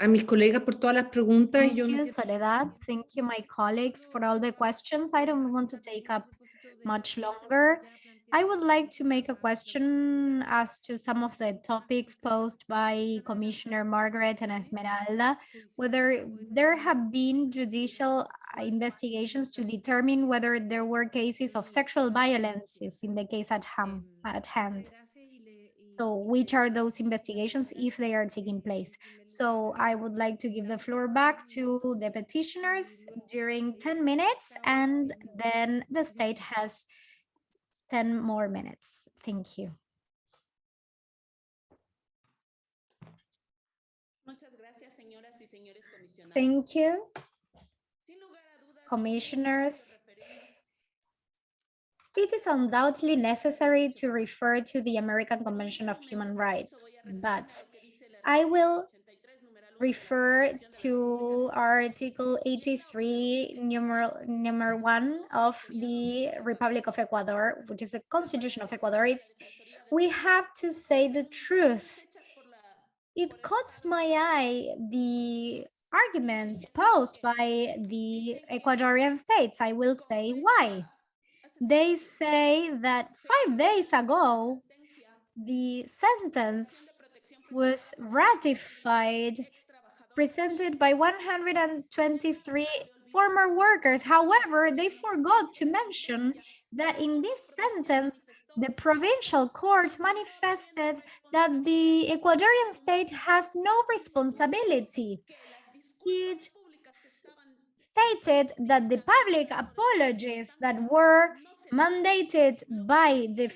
A mis colegas por todas las preguntas. Thank Yo you, Soledad. Thank you, my colleagues, for all the questions. I don't want to take up much longer. I would like to make a question as to some of the topics posed by Commissioner Margarette and Esmeralda, whether there have been judicial investigations to determine whether there were cases of sexual violences in the case at ham- at hand. So which are those investigations if they are taking place? So I would like to give the floor back to the petitioners during 10 minutes and then the state has 10 more minutes. Thank you. Thank you, commissioners. It is undoubtedly necessary to refer to the American Convention of Human Rights, but I will refer to Article 83, numeral, number one of the Republic of Ecuador, which is the constitution of Ecuador. It's, we have to say the truth. It caught my eye, the arguments posed by the Ecuadorian states. I will say why. They say that five days ago, the sentence was ratified presented by 123 former workers. However, they forgot to mention that in this sentence, the provincial court manifested that the Ecuadorian state has no responsibility. It stated that the public apologies that were mandated by the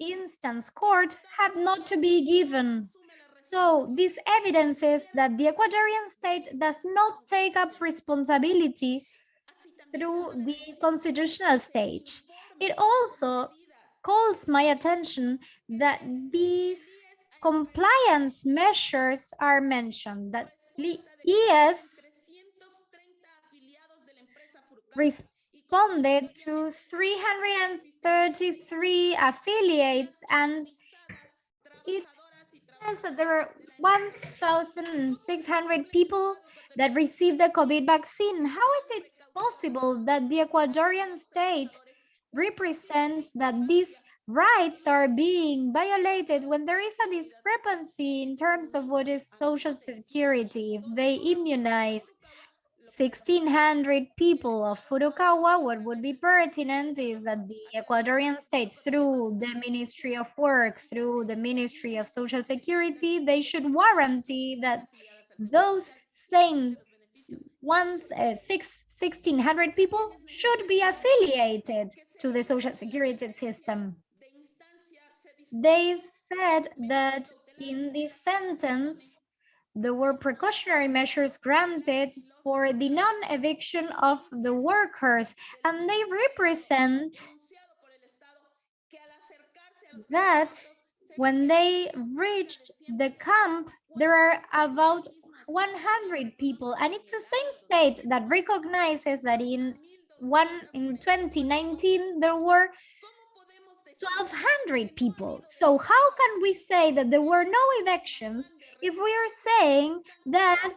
instance court had not to be given. So this evidences that the Ecuadorian state does not take up responsibility through the constitutional stage. It also calls my attention that these compliance measures are mentioned, that the ES responded to 333 affiliates and it says that there are 1,600 people that received the COVID vaccine. How is it possible that the Ecuadorian state represents that these rights are being violated when there is a discrepancy in terms of what is social security? If they immunize 1,600 people of Furukawa, what would be pertinent is that the Ecuadorian state, through the Ministry of Work, through the Ministry of Social Security, they should warranty that those same one, uh, six, 1,600 people should be affiliated to the social security system. They said that in this sentence, there were precautionary measures granted for the non-eviction of the workers, and they represent that when they reached the camp, there are about 100 people, and it's the same state that recognizes that in one in 2019 there were 1200 people. So how can we say that there were no evictions if we are saying that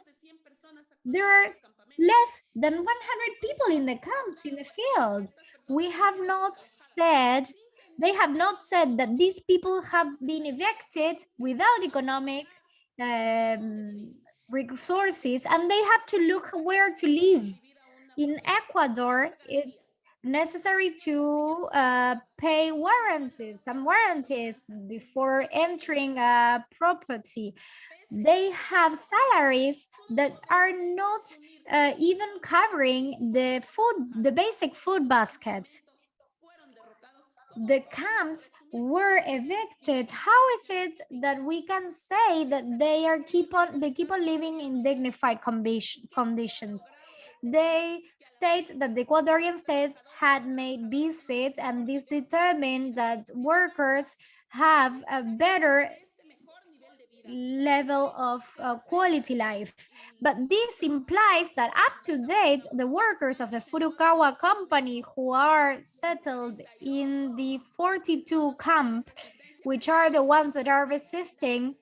there are less than 100 people in the camps in the field? We have not said, they have not said that these people have been evicted without economic um, resources and they have to look where to live. In Ecuador, it's necessary to uh, pay warranties, some warranties before entering a property. They have salaries that are not uh, even covering the food, the basic food basket. The camps were evicted. How is it that we can say that they are keep on they keep on living in dignified condition- conditions? They state that the Ecuadorian state had made visits and this determined that workers have a better level of uh, quality life. But this implies that up to date, the workers of the Furukawa company who are settled in the 42 camp, which are the ones that are resisting,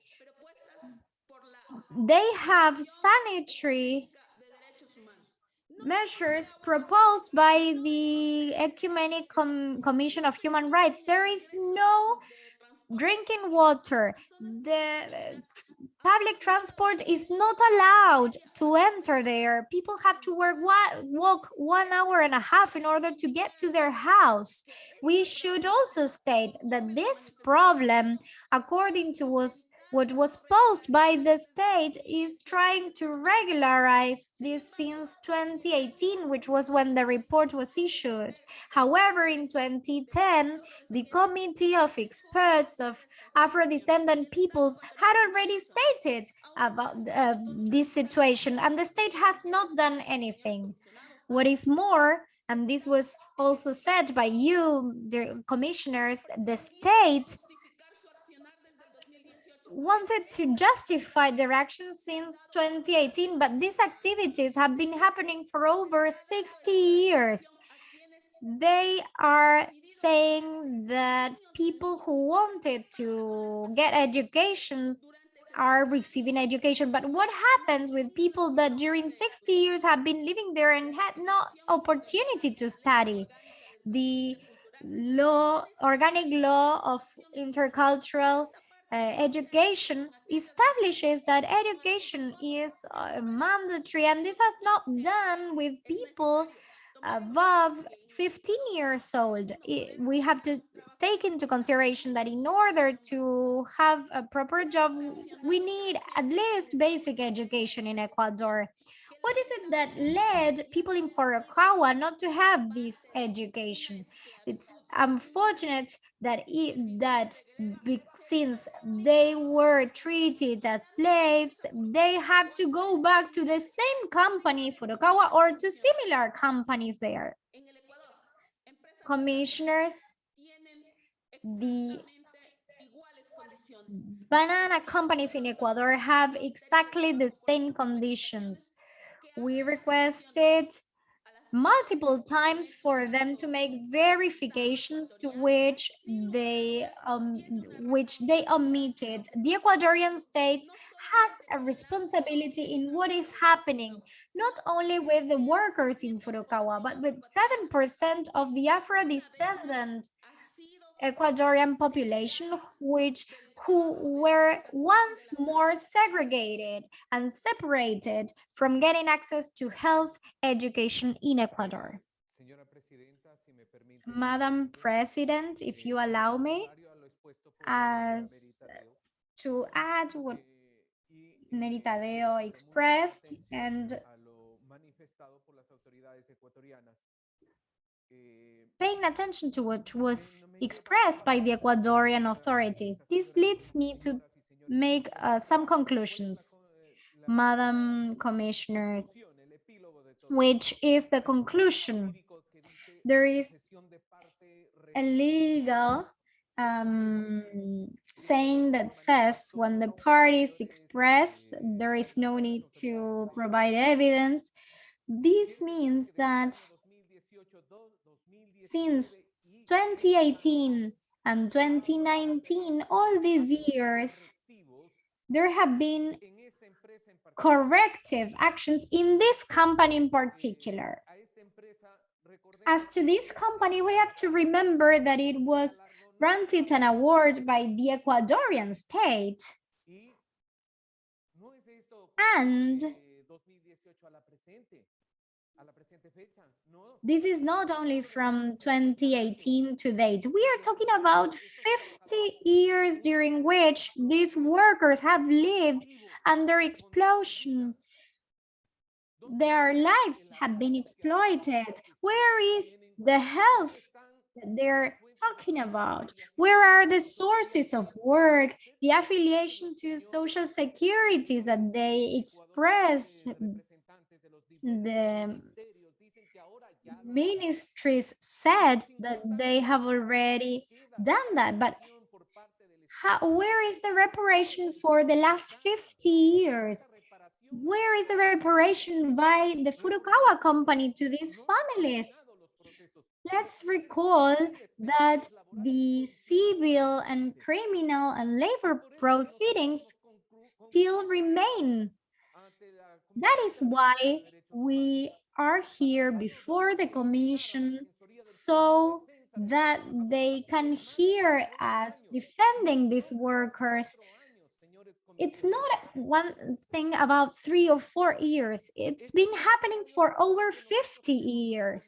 they have sanitary measures proposed by the Ecumenic Com Commission of Human Rights. There is no drinking water. The uh, public transport is not allowed to enter there. People have to work, walk one hour and a half in order to get to their house. We should also state that this problem, according to us, what was posed by the state is trying to regularize this since 2018, which was when the report was issued. However, in 2010, the Committee of Experts of Afro-descendant peoples had already stated about uh, this situation, and the state has not done anything. What is more, and this was also said by you, the commissioners, the state wanted to justify their actions since 2018, but these activities have been happening for over 60 years. They are saying that people who wanted to get education are receiving education. But what happens with people that during 60 years have been living there and had no opportunity to study? The law, organic law of intercultural uh, education establishes that education is uh, mandatory and this has not done with people above 15 years old it, we have to take into consideration that in order to have a proper job we need at least basic education in ecuador what is it that led people in Furukawa not to have this education? It's unfortunate that that since they were treated as slaves, they have to go back to the same company, Furukawa, or to similar companies there. Commissioners, the banana companies in Ecuador have exactly the same conditions we requested multiple times for them to make verifications to which they um, which they omitted. The Ecuadorian state has a responsibility in what is happening, not only with the workers in Furukawa, but with 7% of the Afro-descendant Ecuadorian population, which who were once more segregated and separated from getting access to health education in Ecuador. Madam President, if you allow me, as to add what Meritadeo expressed and paying attention to what was expressed by the Ecuadorian authorities. This leads me to make uh, some conclusions, Madam Commissioners, which is the conclusion. There is a legal um, saying that says when the parties express, there is no need to provide evidence. This means that since 2018 and 2019, all these years, there have been corrective actions in this company in particular. As to this company, we have to remember that it was granted an award by the Ecuadorian state. And this is not only from 2018 to date. We are talking about 50 years during which these workers have lived under explosion. Their lives have been exploited. Where is the health that they're talking about? Where are the sources of work, the affiliation to social securities that they express the ministries said that they have already done that, but how, where is the reparation for the last 50 years? Where is the reparation by the Furukawa company to these families? Let's recall that the civil and criminal and labor proceedings still remain. That is why we are here before the commission so that they can hear us defending these workers. It's not one thing about three or four years. It's been happening for over 50 years.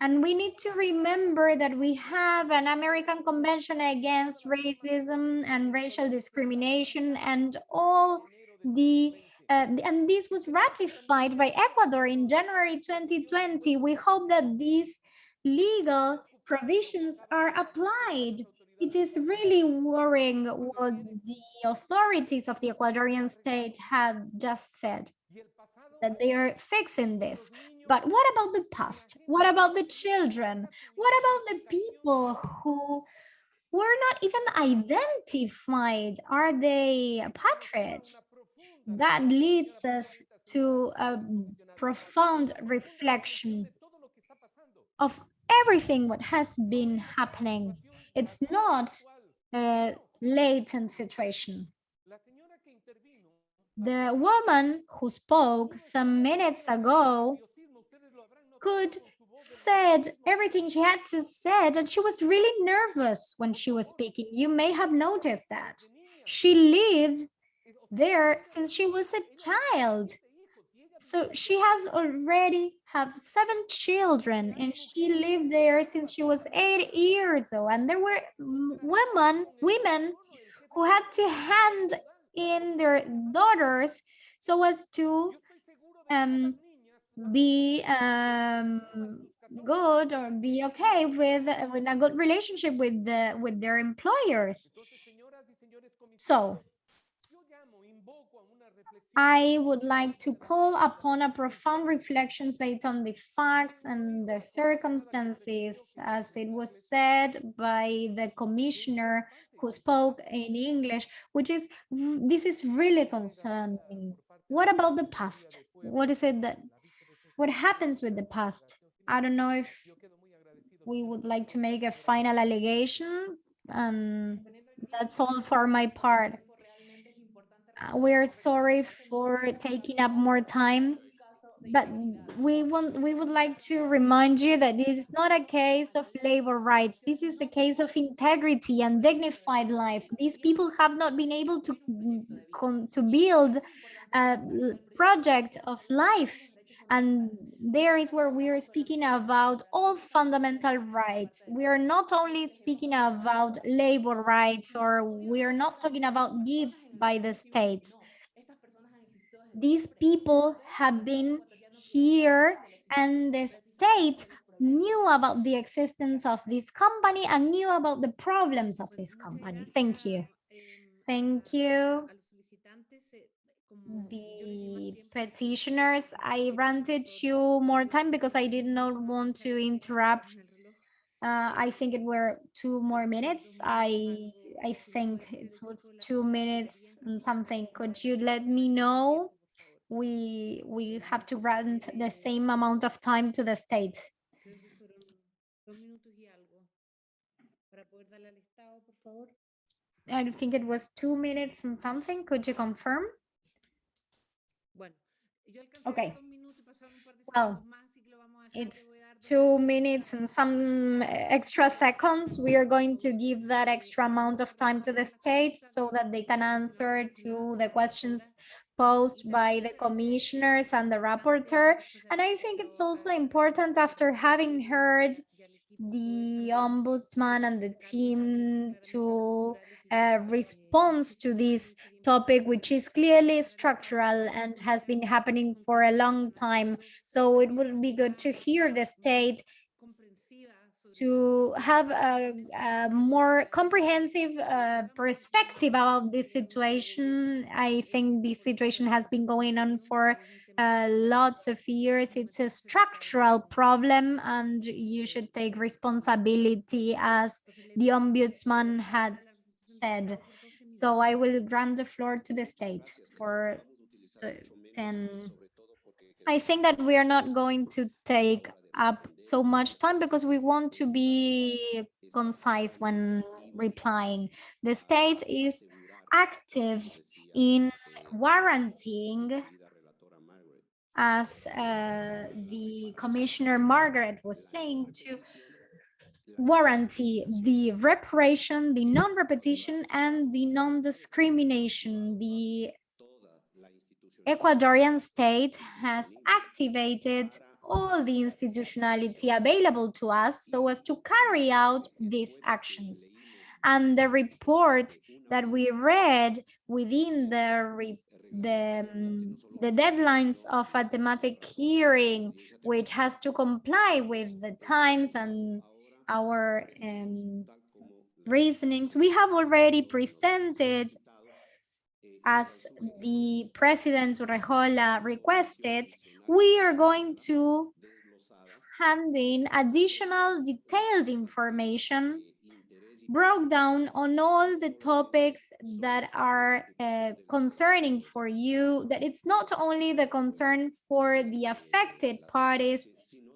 And we need to remember that we have an American Convention Against Racism and Racial Discrimination and all the uh, and this was ratified by Ecuador in January 2020. We hope that these legal provisions are applied. It is really worrying what the authorities of the Ecuadorian state have just said, that they are fixing this. But what about the past? What about the children? What about the people who were not even identified? Are they patriots? That leads us to a profound reflection of everything what has been happening. It's not a latent situation. The woman who spoke some minutes ago could said everything she had to said and she was really nervous when she was speaking. You may have noticed that. She lived there since she was a child. So she has already have seven children and she lived there since she was eight years old. And there were women, women who had to hand in their daughters so as to um, be um, good or be okay with, with a good relationship with the with their employers. So I would like to call upon a profound reflections based on the facts and the circumstances, as it was said by the commissioner who spoke in English, which is, this is really concerning. What about the past? What is it that, what happens with the past? I don't know if we would like to make a final allegation, and that's all for my part. We're sorry for taking up more time, but we want we would like to remind you that it is not a case of labor rights. This is a case of integrity and dignified life. These people have not been able to to build a project of life and there is where we are speaking about all fundamental rights. We are not only speaking about labor rights or we are not talking about gifts by the states. These people have been here and the state knew about the existence of this company and knew about the problems of this company. Thank you. Thank you the petitioners. I granted you more time because I did not want to interrupt. Uh, I think it were two more minutes. I I think it was two minutes and something. Could you let me know? We we have to grant the same amount of time to the state. I think it was two minutes and something. Could you confirm? Okay. Well, it's two minutes and some extra seconds. We are going to give that extra amount of time to the state so that they can answer to the questions posed by the commissioners and the rapporteur. And I think it's also important after having heard the ombudsman and the team to uh, response to this topic, which is clearly structural and has been happening for a long time. So it would be good to hear the state to have a, a more comprehensive uh, perspective about this situation. I think this situation has been going on for uh, lots of years. It's a structural problem and you should take responsibility as the ombudsman had said. So I will grant the floor to the state for uh, 10. I think that we are not going to take up so much time because we want to be concise when replying. The state is active in warranting as uh, the Commissioner Margarette was saying, to warranty the reparation, the non-repetition, and the non-discrimination. The Ecuadorian state has activated all the institutionality available to us so as to carry out these actions. And the report that we read within the the, um, the deadlines of a thematic hearing, which has to comply with the times and our um, reasonings. We have already presented as the President Urrejola requested, we are going to hand in additional detailed information broke down on all the topics that are uh, concerning for you, that it's not only the concern for the affected parties,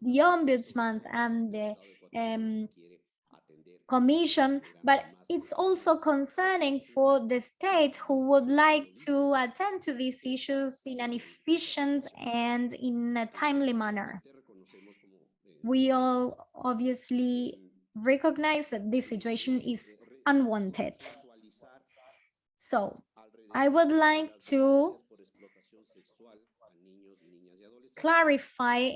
the ombudsman and the um, commission, but it's also concerning for the state who would like to attend to these issues in an efficient and in a timely manner. We all obviously recognize that this situation is unwanted. So I would like to clarify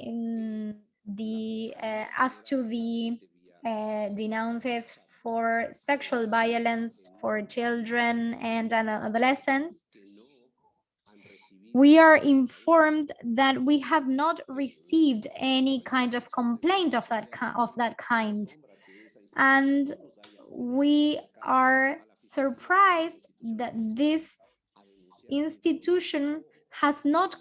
the uh, as to the uh, denounces for sexual violence for children and adolescents. We are informed that we have not received any kind of complaint of that of that kind and we are surprised that this institution has not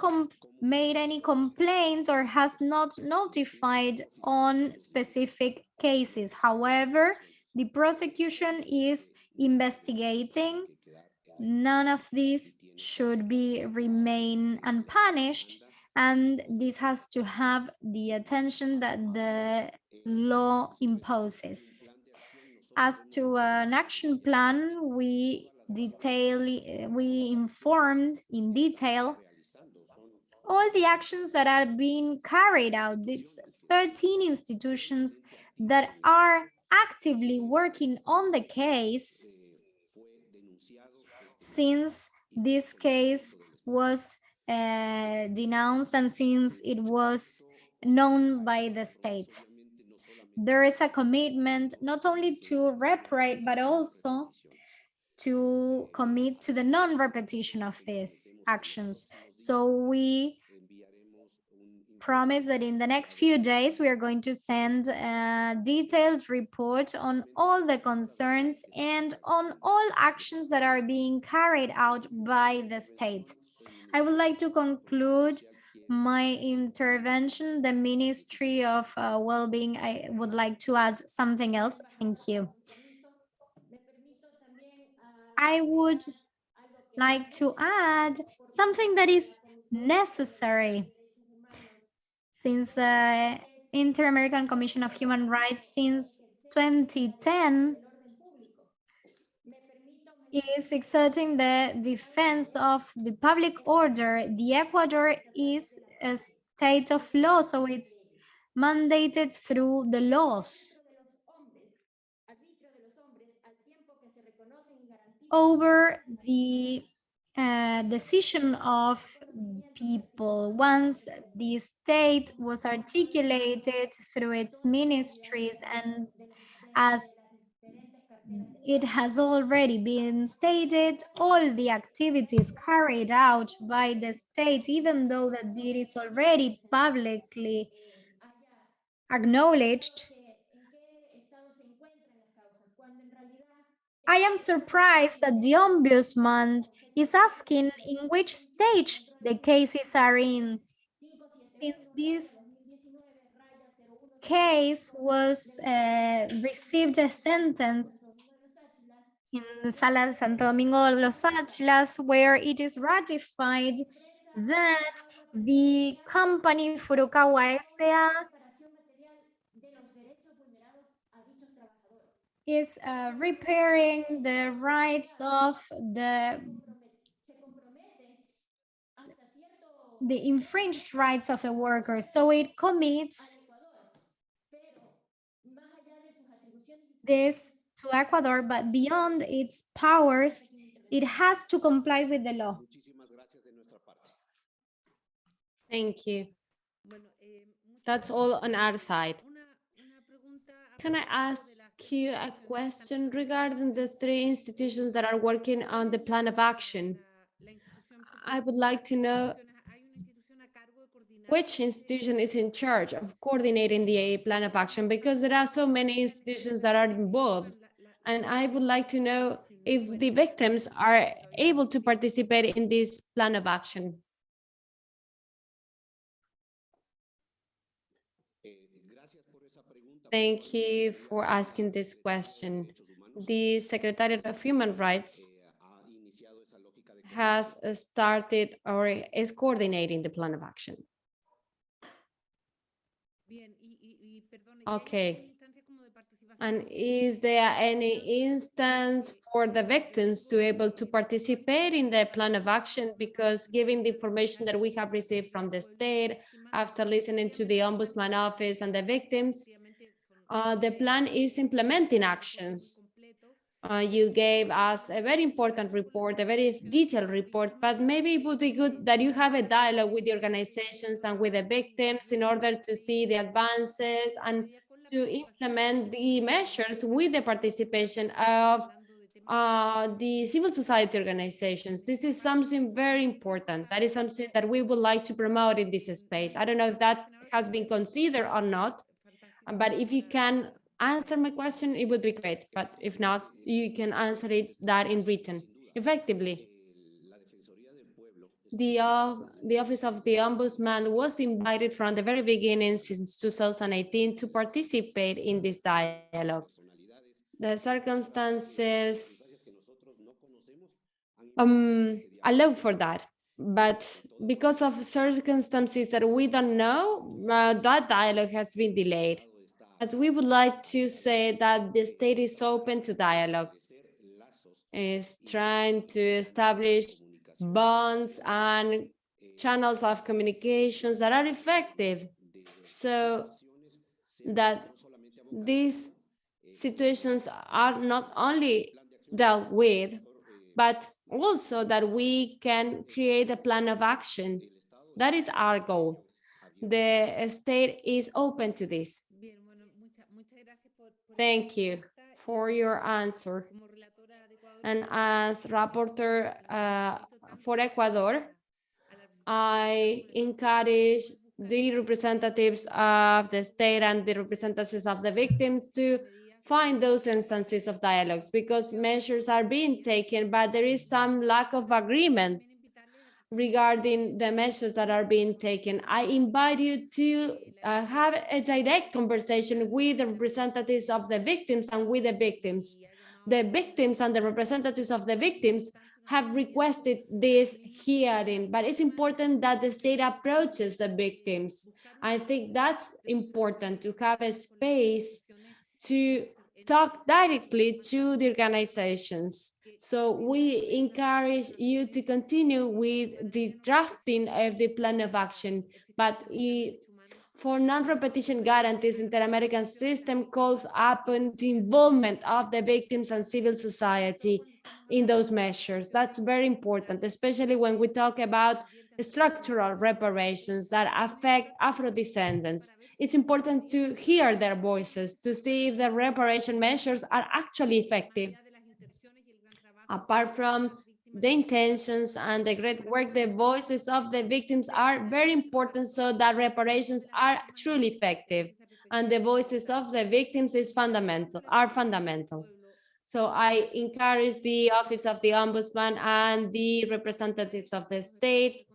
made any complaints or has not notified on specific cases. However, the prosecution is investigating. None of these should be remain unpunished and this has to have the attention that the law imposes. As to an action plan, we detail, we informed in detail all the actions that are being carried out. These 13 institutions that are actively working on the case since this case was uh, denounced and since it was known by the state there is a commitment not only to reparate, but also to commit to the non-repetition of these actions. So we promise that in the next few days, we are going to send a detailed report on all the concerns and on all actions that are being carried out by the state. I would like to conclude my intervention, the Ministry of uh, Wellbeing, I would like to add something else. Thank you. I would like to add something that is necessary since the Inter-American Commission of Human Rights since 2010 is exerting the defense of the public order. The Ecuador is a state of law, so it's mandated through the laws. Over the uh, decision of people, once the state was articulated through its ministries and as it has already been stated, all the activities carried out by the state, even though that it is already publicly acknowledged, I am surprised that the ombudsman is asking in which stage the cases are in. Since this case was uh, received a sentence in Sala Santo Domingo Los Tsáchilas, where it is ratified that the company Furukawa S.A. is uh, repairing the rights of the the infringed rights of the workers. So it commits this to Ecuador, but beyond its powers, it has to comply with the law. Muchísimas gracias de nuestra parte. Thank you. Bueno, eh, muchas That's all on our side. Una, una pregunta a Can I ask you a question regarding the three institutions that are working on the plan of action? la- la institución I would like to know instituciones- hay una institución a cargo de coordinar which institution is in charge of coordinating the plan of action because there are so many institutions that are involved. La- la- And I would like to know if the victims are able to participate in this plan of action. Eh, gracias por esa pregunta. Thank you for asking this question. The Secretariat of Human Rights ha iniciado esa lógica de has started or is coordinating the plan of action. Bien, y, y, y perdone, ¿y hay Okay. And is there any instance for the victims to able to participate in the plan of action? Because given the information that we have received from the state, after listening to the ombudsman office and the victims, uh, the plan is implementing actions. Uh, you gave us a very important report, a very detailed report, but maybe it would be good that you have a dialogue with the organizations and with the victims in order to see the advances and to implement the measures with the participation of uh, the civil society organizations. This is something very important. That is something that we would like to promote in this space. I don't know if that has been considered or not, but if you can answer my question, it would be great. But if not, you can answer it that in written. Effectively, the, uh, the Office of the Ombudsman was invited from the very beginning since 2018 to participate in this dialogue. The circumstances um, allow for that. But because of circumstances that we don't know, uh, that dialogue has been delayed. But we would like to say that the state is open to dialogue, is trying to establish bonds and channels of communications that are effective so that these situations are not only dealt with, but also that we can create a plan of action. That is our goal. The state is open to this. Thank you for your answer. And as rapporteur uh, for Ecuador, I encourage the representatives of the state and the representatives of the victims to find those instances of dialogues because measures are being taken, but there is some lack of agreement regarding the measures that are being taken. I invite you to uh, have a direct conversation with the representatives of the victims and with the victims. The victims and the representatives of the victims have requested this hearing, but it's important that the state approaches the victims. I think that's important to have a space to talk directly to the organizations. So we encourage you to continue with the drafting of the plan of action, but it, for non-repetition guarantees, the Inter-American system calls upon the involvement of the victims and civil society in those measures. That's very important, especially when we talk about structural reparations that affect Afro-descendants. It's important to hear their voices, to see if the reparation measures are actually effective. Apart from the intentions and the great work, the voices of the victims are very important so that reparations are truly effective. And the voices of the victims is fundamental, are fundamental. So I encourage the Office of the Ombudsman and the representatives of the state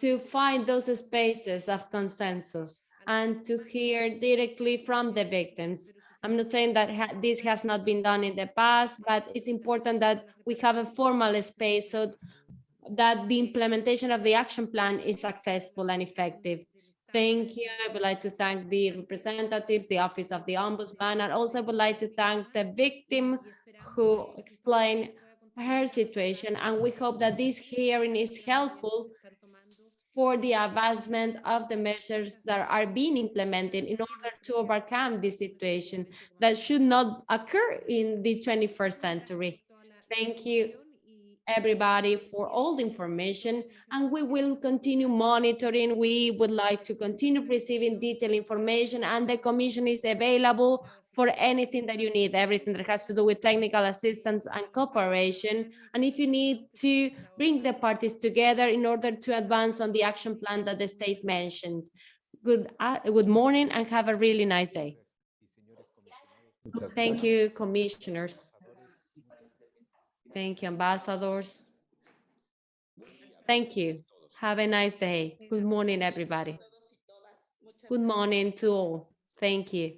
to find those spaces of consensus and to hear directly from the victims. I'm not saying that ha- this has not been done in the past, but it's important that we have a formal space so that the implementation of the action plan is successful and effective. Thank you. I would like to thank the representatives, the Office of the Ombudsman, and also would like to thank the victim who explained her situation. And we hope that this hearing is helpful for the advancement of the measures that are being implemented in order to overcome this situation that should not occur in the 21st century. Thank you, everybody, for all the information, and we will continue monitoring. We would like to continue receiving detailed information, and the commission is available for anything that you need, everything that has to do with technical assistance and cooperation. And if you need to bring the parties together in order to advance on the action plan that the state mentioned. Good, uh, good morning and have a really nice day. Thank you, commissioners. Thank you, ambassadors. Thank you. Have a nice day. Good morning, everybody. Good morning to all. Thank you.